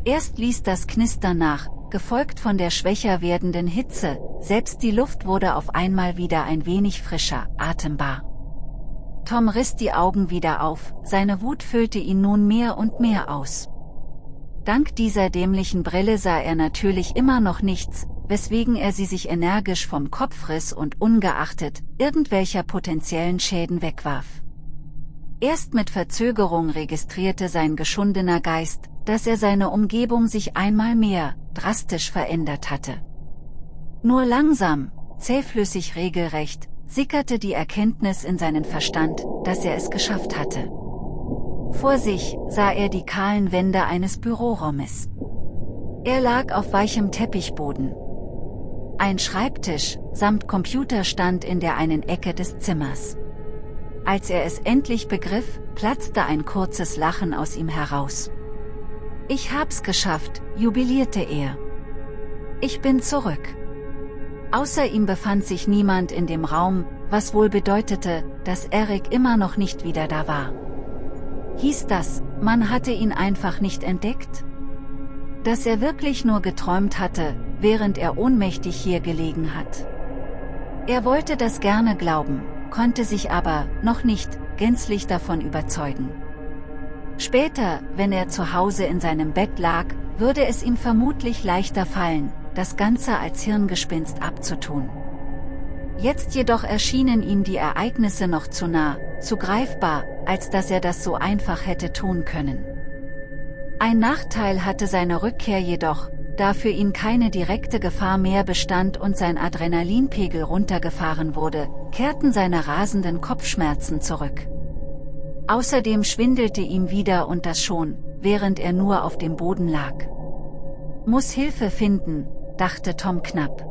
Erst ließ das Knistern nach, gefolgt von der schwächer werdenden Hitze, selbst die Luft wurde auf einmal wieder ein wenig frischer, atembar. Tom riss die Augen wieder auf, seine Wut füllte ihn nun mehr und mehr aus. Dank dieser dämlichen Brille sah er natürlich immer noch nichts, weswegen er sie sich energisch vom Kopf riss und ungeachtet irgendwelcher potenziellen Schäden wegwarf. Erst mit Verzögerung registrierte sein geschundener Geist, dass er seine Umgebung sich einmal mehr, drastisch verändert hatte. Nur langsam, zähflüssig regelrecht, sickerte die Erkenntnis in seinen Verstand, dass er es geschafft hatte. Vor sich sah er die kahlen Wände eines Büroraumes. Er lag auf weichem Teppichboden. Ein Schreibtisch samt Computer stand in der einen Ecke des Zimmers. Als er es endlich begriff, platzte ein kurzes Lachen aus ihm heraus. Ich hab's geschafft, jubilierte er. Ich bin zurück. Außer ihm befand sich niemand in dem Raum, was wohl bedeutete, dass Eric immer noch nicht wieder da war. Hieß das, man hatte ihn einfach nicht entdeckt? Dass er wirklich nur geträumt hatte, während er ohnmächtig hier gelegen hat. Er wollte das gerne glauben, konnte sich aber, noch nicht, gänzlich davon überzeugen. Später, wenn er zu Hause in seinem Bett lag, würde es ihm vermutlich leichter fallen, das Ganze als Hirngespinst abzutun. Jetzt jedoch erschienen ihm die Ereignisse noch zu nah, zu greifbar, als dass er das so einfach hätte tun können. Ein Nachteil hatte seine Rückkehr jedoch, da für ihn keine direkte Gefahr mehr bestand und sein Adrenalinpegel runtergefahren wurde, kehrten seine rasenden Kopfschmerzen zurück. Außerdem schwindelte ihm wieder und das schon, während er nur auf dem Boden lag. Muss Hilfe finden, dachte Tom knapp.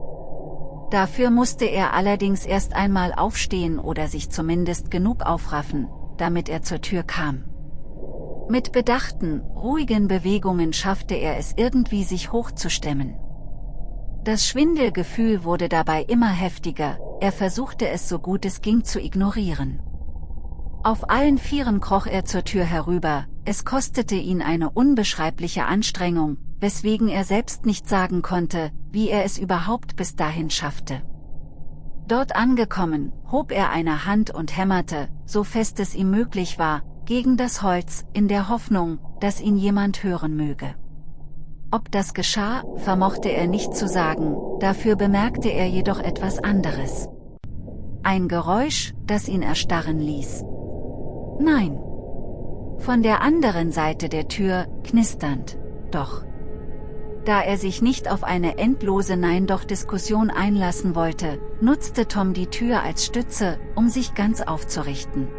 Dafür musste er allerdings erst einmal aufstehen oder sich zumindest genug aufraffen, damit er zur Tür kam. Mit bedachten, ruhigen Bewegungen schaffte er es irgendwie sich hochzustemmen. Das Schwindelgefühl wurde dabei immer heftiger, er versuchte es so gut es ging zu ignorieren. Auf allen Vieren kroch er zur Tür herüber, es kostete ihn eine unbeschreibliche Anstrengung, weswegen er selbst nicht sagen konnte, wie er es überhaupt bis dahin schaffte. Dort angekommen, hob er eine Hand und hämmerte, so fest es ihm möglich war, gegen das Holz, in der Hoffnung, dass ihn jemand hören möge. Ob das geschah, vermochte er nicht zu sagen, dafür bemerkte er jedoch etwas anderes. Ein Geräusch, das ihn erstarren ließ. Nein. Von der anderen Seite der Tür, knisternd, doch. Da er sich nicht auf eine endlose Nein-Doch-Diskussion einlassen wollte, nutzte Tom die Tür als Stütze, um sich ganz aufzurichten.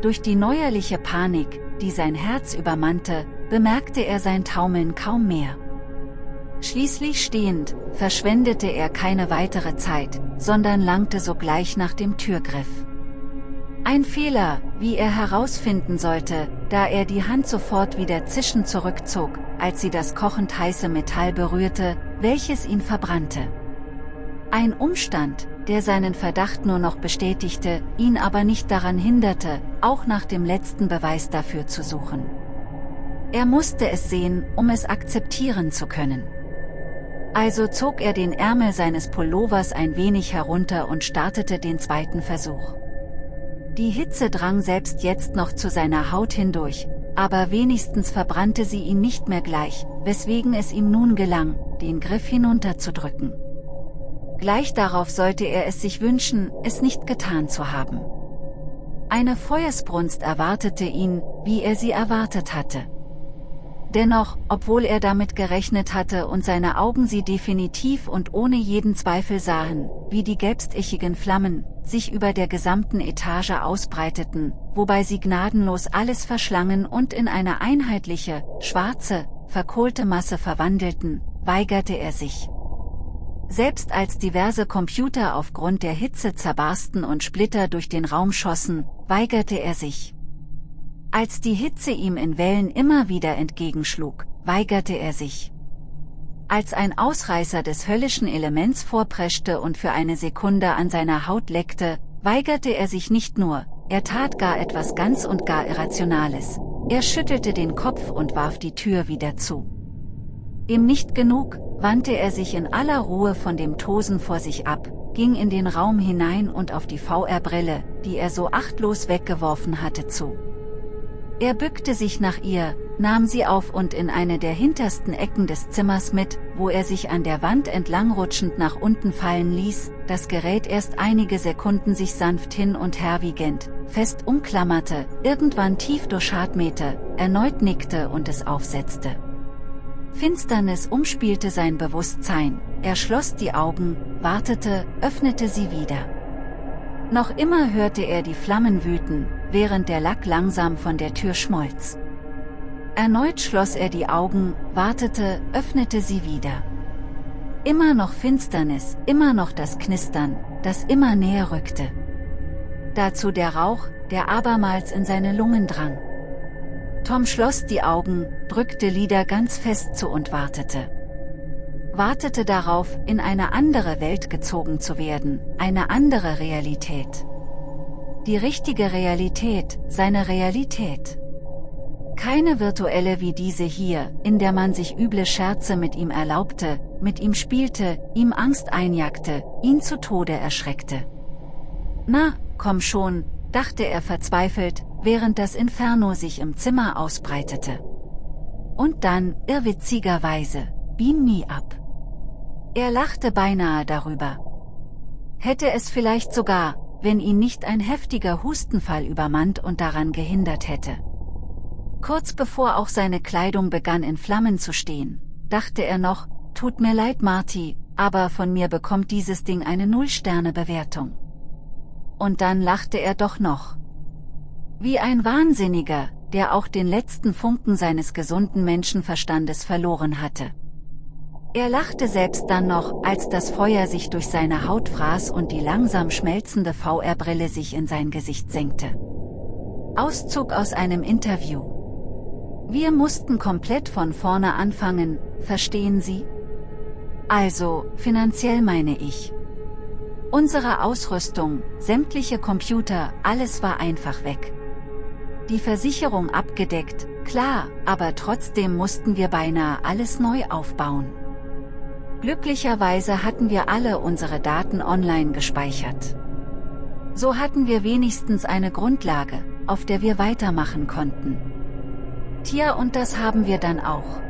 Durch die neuerliche Panik, die sein Herz übermannte, bemerkte er sein Taumeln kaum mehr. Schließlich stehend, verschwendete er keine weitere Zeit, sondern langte sogleich nach dem Türgriff. Ein Fehler, wie er herausfinden sollte, da er die Hand sofort wieder zischend zurückzog, als sie das kochend heiße Metall berührte, welches ihn verbrannte. Ein Umstand, der seinen Verdacht nur noch bestätigte, ihn aber nicht daran hinderte, auch nach dem letzten Beweis dafür zu suchen. Er musste es sehen, um es akzeptieren zu können. Also zog er den Ärmel seines Pullovers ein wenig herunter und startete den zweiten Versuch. Die Hitze drang selbst jetzt noch zu seiner Haut hindurch, aber wenigstens verbrannte sie ihn nicht mehr gleich, weswegen es ihm nun gelang, den Griff hinunterzudrücken. Gleich darauf sollte er es sich wünschen, es nicht getan zu haben. Eine Feuersbrunst erwartete ihn, wie er sie erwartet hatte. Dennoch, obwohl er damit gerechnet hatte und seine Augen sie definitiv und ohne jeden Zweifel sahen, wie die gelbstichigen Flammen, sich über der gesamten Etage ausbreiteten, wobei sie gnadenlos alles verschlangen und in eine einheitliche, schwarze, verkohlte Masse verwandelten, weigerte er sich. Selbst als diverse Computer aufgrund der Hitze zerbarsten und Splitter durch den Raum schossen, weigerte er sich. Als die Hitze ihm in Wellen immer wieder entgegenschlug, weigerte er sich. Als ein Ausreißer des höllischen Elements vorpreschte und für eine Sekunde an seiner Haut leckte, weigerte er sich nicht nur, er tat gar etwas ganz und gar Irrationales. Er schüttelte den Kopf und warf die Tür wieder zu. Ihm nicht genug, wandte er sich in aller Ruhe von dem Tosen vor sich ab, ging in den Raum hinein und auf die VR-Brille, die er so achtlos weggeworfen hatte, zu. Er bückte sich nach ihr, nahm sie auf und in eine der hintersten Ecken des Zimmers mit, wo er sich an der Wand entlangrutschend nach unten fallen ließ, das Gerät erst einige Sekunden sich sanft hin und her wiegend, fest umklammerte, irgendwann tief durchschartmete, erneut nickte und es aufsetzte. Finsternis umspielte sein Bewusstsein, er schloss die Augen, wartete, öffnete sie wieder. Noch immer hörte er die Flammen wüten, während der Lack langsam von der Tür schmolz. Erneut schloss er die Augen, wartete, öffnete sie wieder. Immer noch Finsternis, immer noch das Knistern, das immer näher rückte. Dazu der Rauch, der abermals in seine Lungen drang. Tom schloss die Augen, drückte Lieder ganz fest zu und wartete. Wartete darauf, in eine andere Welt gezogen zu werden, eine andere Realität. Die richtige Realität, seine Realität. Keine virtuelle wie diese hier, in der man sich üble Scherze mit ihm erlaubte, mit ihm spielte, ihm Angst einjagte, ihn zu Tode erschreckte. Na, komm schon, dachte er verzweifelt, während das Inferno sich im Zimmer ausbreitete. Und dann, irrwitzigerweise, beam me up. Er lachte beinahe darüber. Hätte es vielleicht sogar, wenn ihn nicht ein heftiger Hustenfall übermannt und daran gehindert hätte. Kurz bevor auch seine Kleidung begann in Flammen zu stehen, dachte er noch, tut mir leid Marty, aber von mir bekommt dieses Ding eine Null-Sterne-Bewertung. Und dann lachte er doch noch. Wie ein Wahnsinniger, der auch den letzten Funken seines gesunden Menschenverstandes verloren hatte. Er lachte selbst dann noch, als das Feuer sich durch seine Haut fraß und die langsam schmelzende VR-Brille sich in sein Gesicht senkte. Auszug aus einem Interview. Wir mussten komplett von vorne anfangen, verstehen Sie? Also, finanziell meine ich. Unsere Ausrüstung, sämtliche Computer, alles war einfach weg. Die Versicherung abgedeckt, klar, aber trotzdem mussten wir beinahe alles neu aufbauen. Glücklicherweise hatten wir alle unsere Daten online gespeichert. So hatten wir wenigstens eine Grundlage, auf der wir weitermachen konnten. Tja und das haben wir dann auch.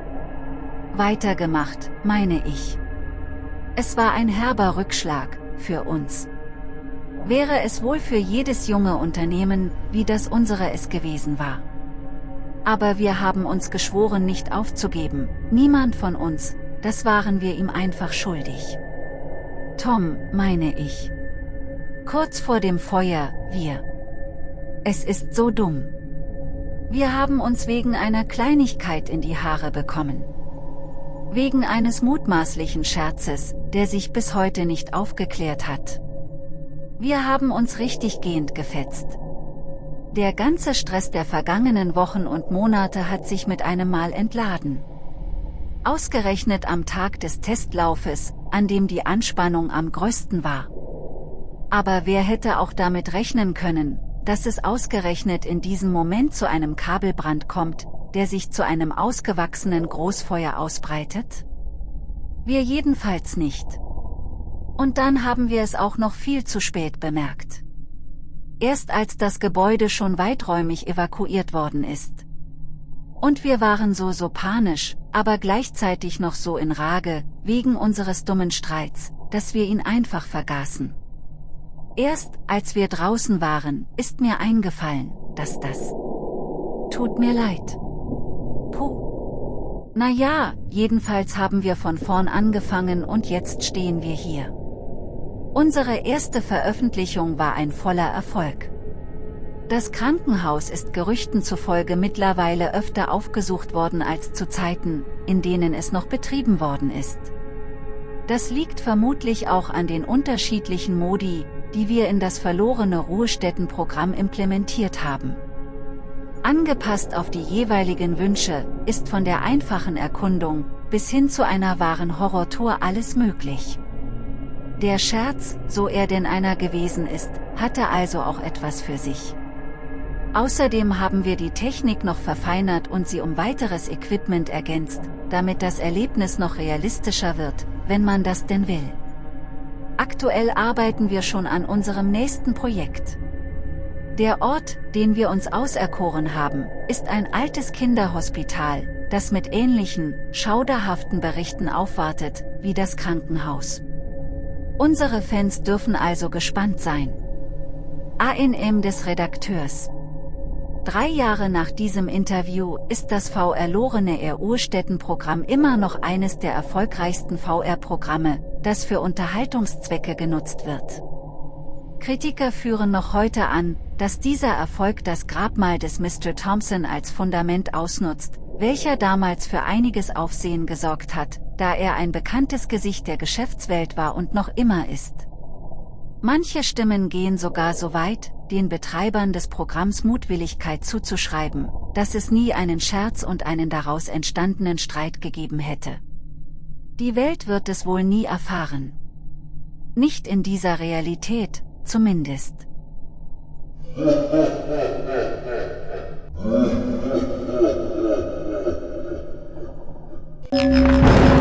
Weitergemacht, meine ich. Es war ein herber Rückschlag, für uns. Wäre es wohl für jedes junge Unternehmen, wie das unsere es gewesen war. Aber wir haben uns geschworen nicht aufzugeben, niemand von uns, das waren wir ihm einfach schuldig. Tom, meine ich. Kurz vor dem Feuer, wir. Es ist so dumm. Wir haben uns wegen einer Kleinigkeit in die Haare bekommen. Wegen eines mutmaßlichen Scherzes, der sich bis heute nicht aufgeklärt hat. Wir haben uns richtig gehend gefetzt. Der ganze Stress der vergangenen Wochen und Monate hat sich mit einem Mal entladen. Ausgerechnet am Tag des Testlaufes, an dem die Anspannung am größten war. Aber wer hätte auch damit rechnen können, dass es ausgerechnet in diesem Moment zu einem Kabelbrand kommt, der sich zu einem ausgewachsenen Großfeuer ausbreitet? Wir jedenfalls nicht. Und dann haben wir es auch noch viel zu spät bemerkt. Erst als das Gebäude schon weiträumig evakuiert worden ist. Und wir waren so so panisch, aber gleichzeitig noch so in Rage, wegen unseres dummen Streits, dass wir ihn einfach vergaßen. Erst, als wir draußen waren, ist mir eingefallen, dass das... Tut mir leid. Puh. Na ja, jedenfalls haben wir von vorn angefangen und jetzt stehen wir hier. Unsere erste Veröffentlichung war ein voller Erfolg. Das Krankenhaus ist Gerüchten zufolge mittlerweile öfter aufgesucht worden als zu Zeiten, in denen es noch betrieben worden ist. Das liegt vermutlich auch an den unterschiedlichen Modi, die wir in das verlorene Ruhestättenprogramm implementiert haben. Angepasst auf die jeweiligen Wünsche, ist von der einfachen Erkundung, bis hin zu einer wahren Horrortour alles möglich. Der Scherz, so er denn einer gewesen ist, hatte also auch etwas für sich. Außerdem haben wir die Technik noch verfeinert und sie um weiteres Equipment ergänzt, damit das Erlebnis noch realistischer wird, wenn man das denn will. Aktuell arbeiten wir schon an unserem nächsten Projekt. Der Ort, den wir uns auserkoren haben, ist ein altes Kinderhospital, das mit ähnlichen, schauderhaften Berichten aufwartet, wie das Krankenhaus. Unsere Fans dürfen also gespannt sein. ANM des Redakteurs Drei Jahre nach diesem Interview ist das VR-Lorene Air Urstätten-Programm immer noch eines der erfolgreichsten VR-Programme, das für Unterhaltungszwecke genutzt wird. Kritiker führen noch heute an, dass dieser Erfolg das Grabmal des Mr. Thompson als Fundament ausnutzt, welcher damals für einiges Aufsehen gesorgt hat, da er ein bekanntes Gesicht der Geschäftswelt war und noch immer ist. Manche Stimmen gehen sogar so weit, den Betreibern des Programms Mutwilligkeit zuzuschreiben, dass es nie einen Scherz und einen daraus entstandenen Streit gegeben hätte. Die Welt wird es wohl nie erfahren. Nicht in dieser Realität, zumindest. [LAUGHS] Música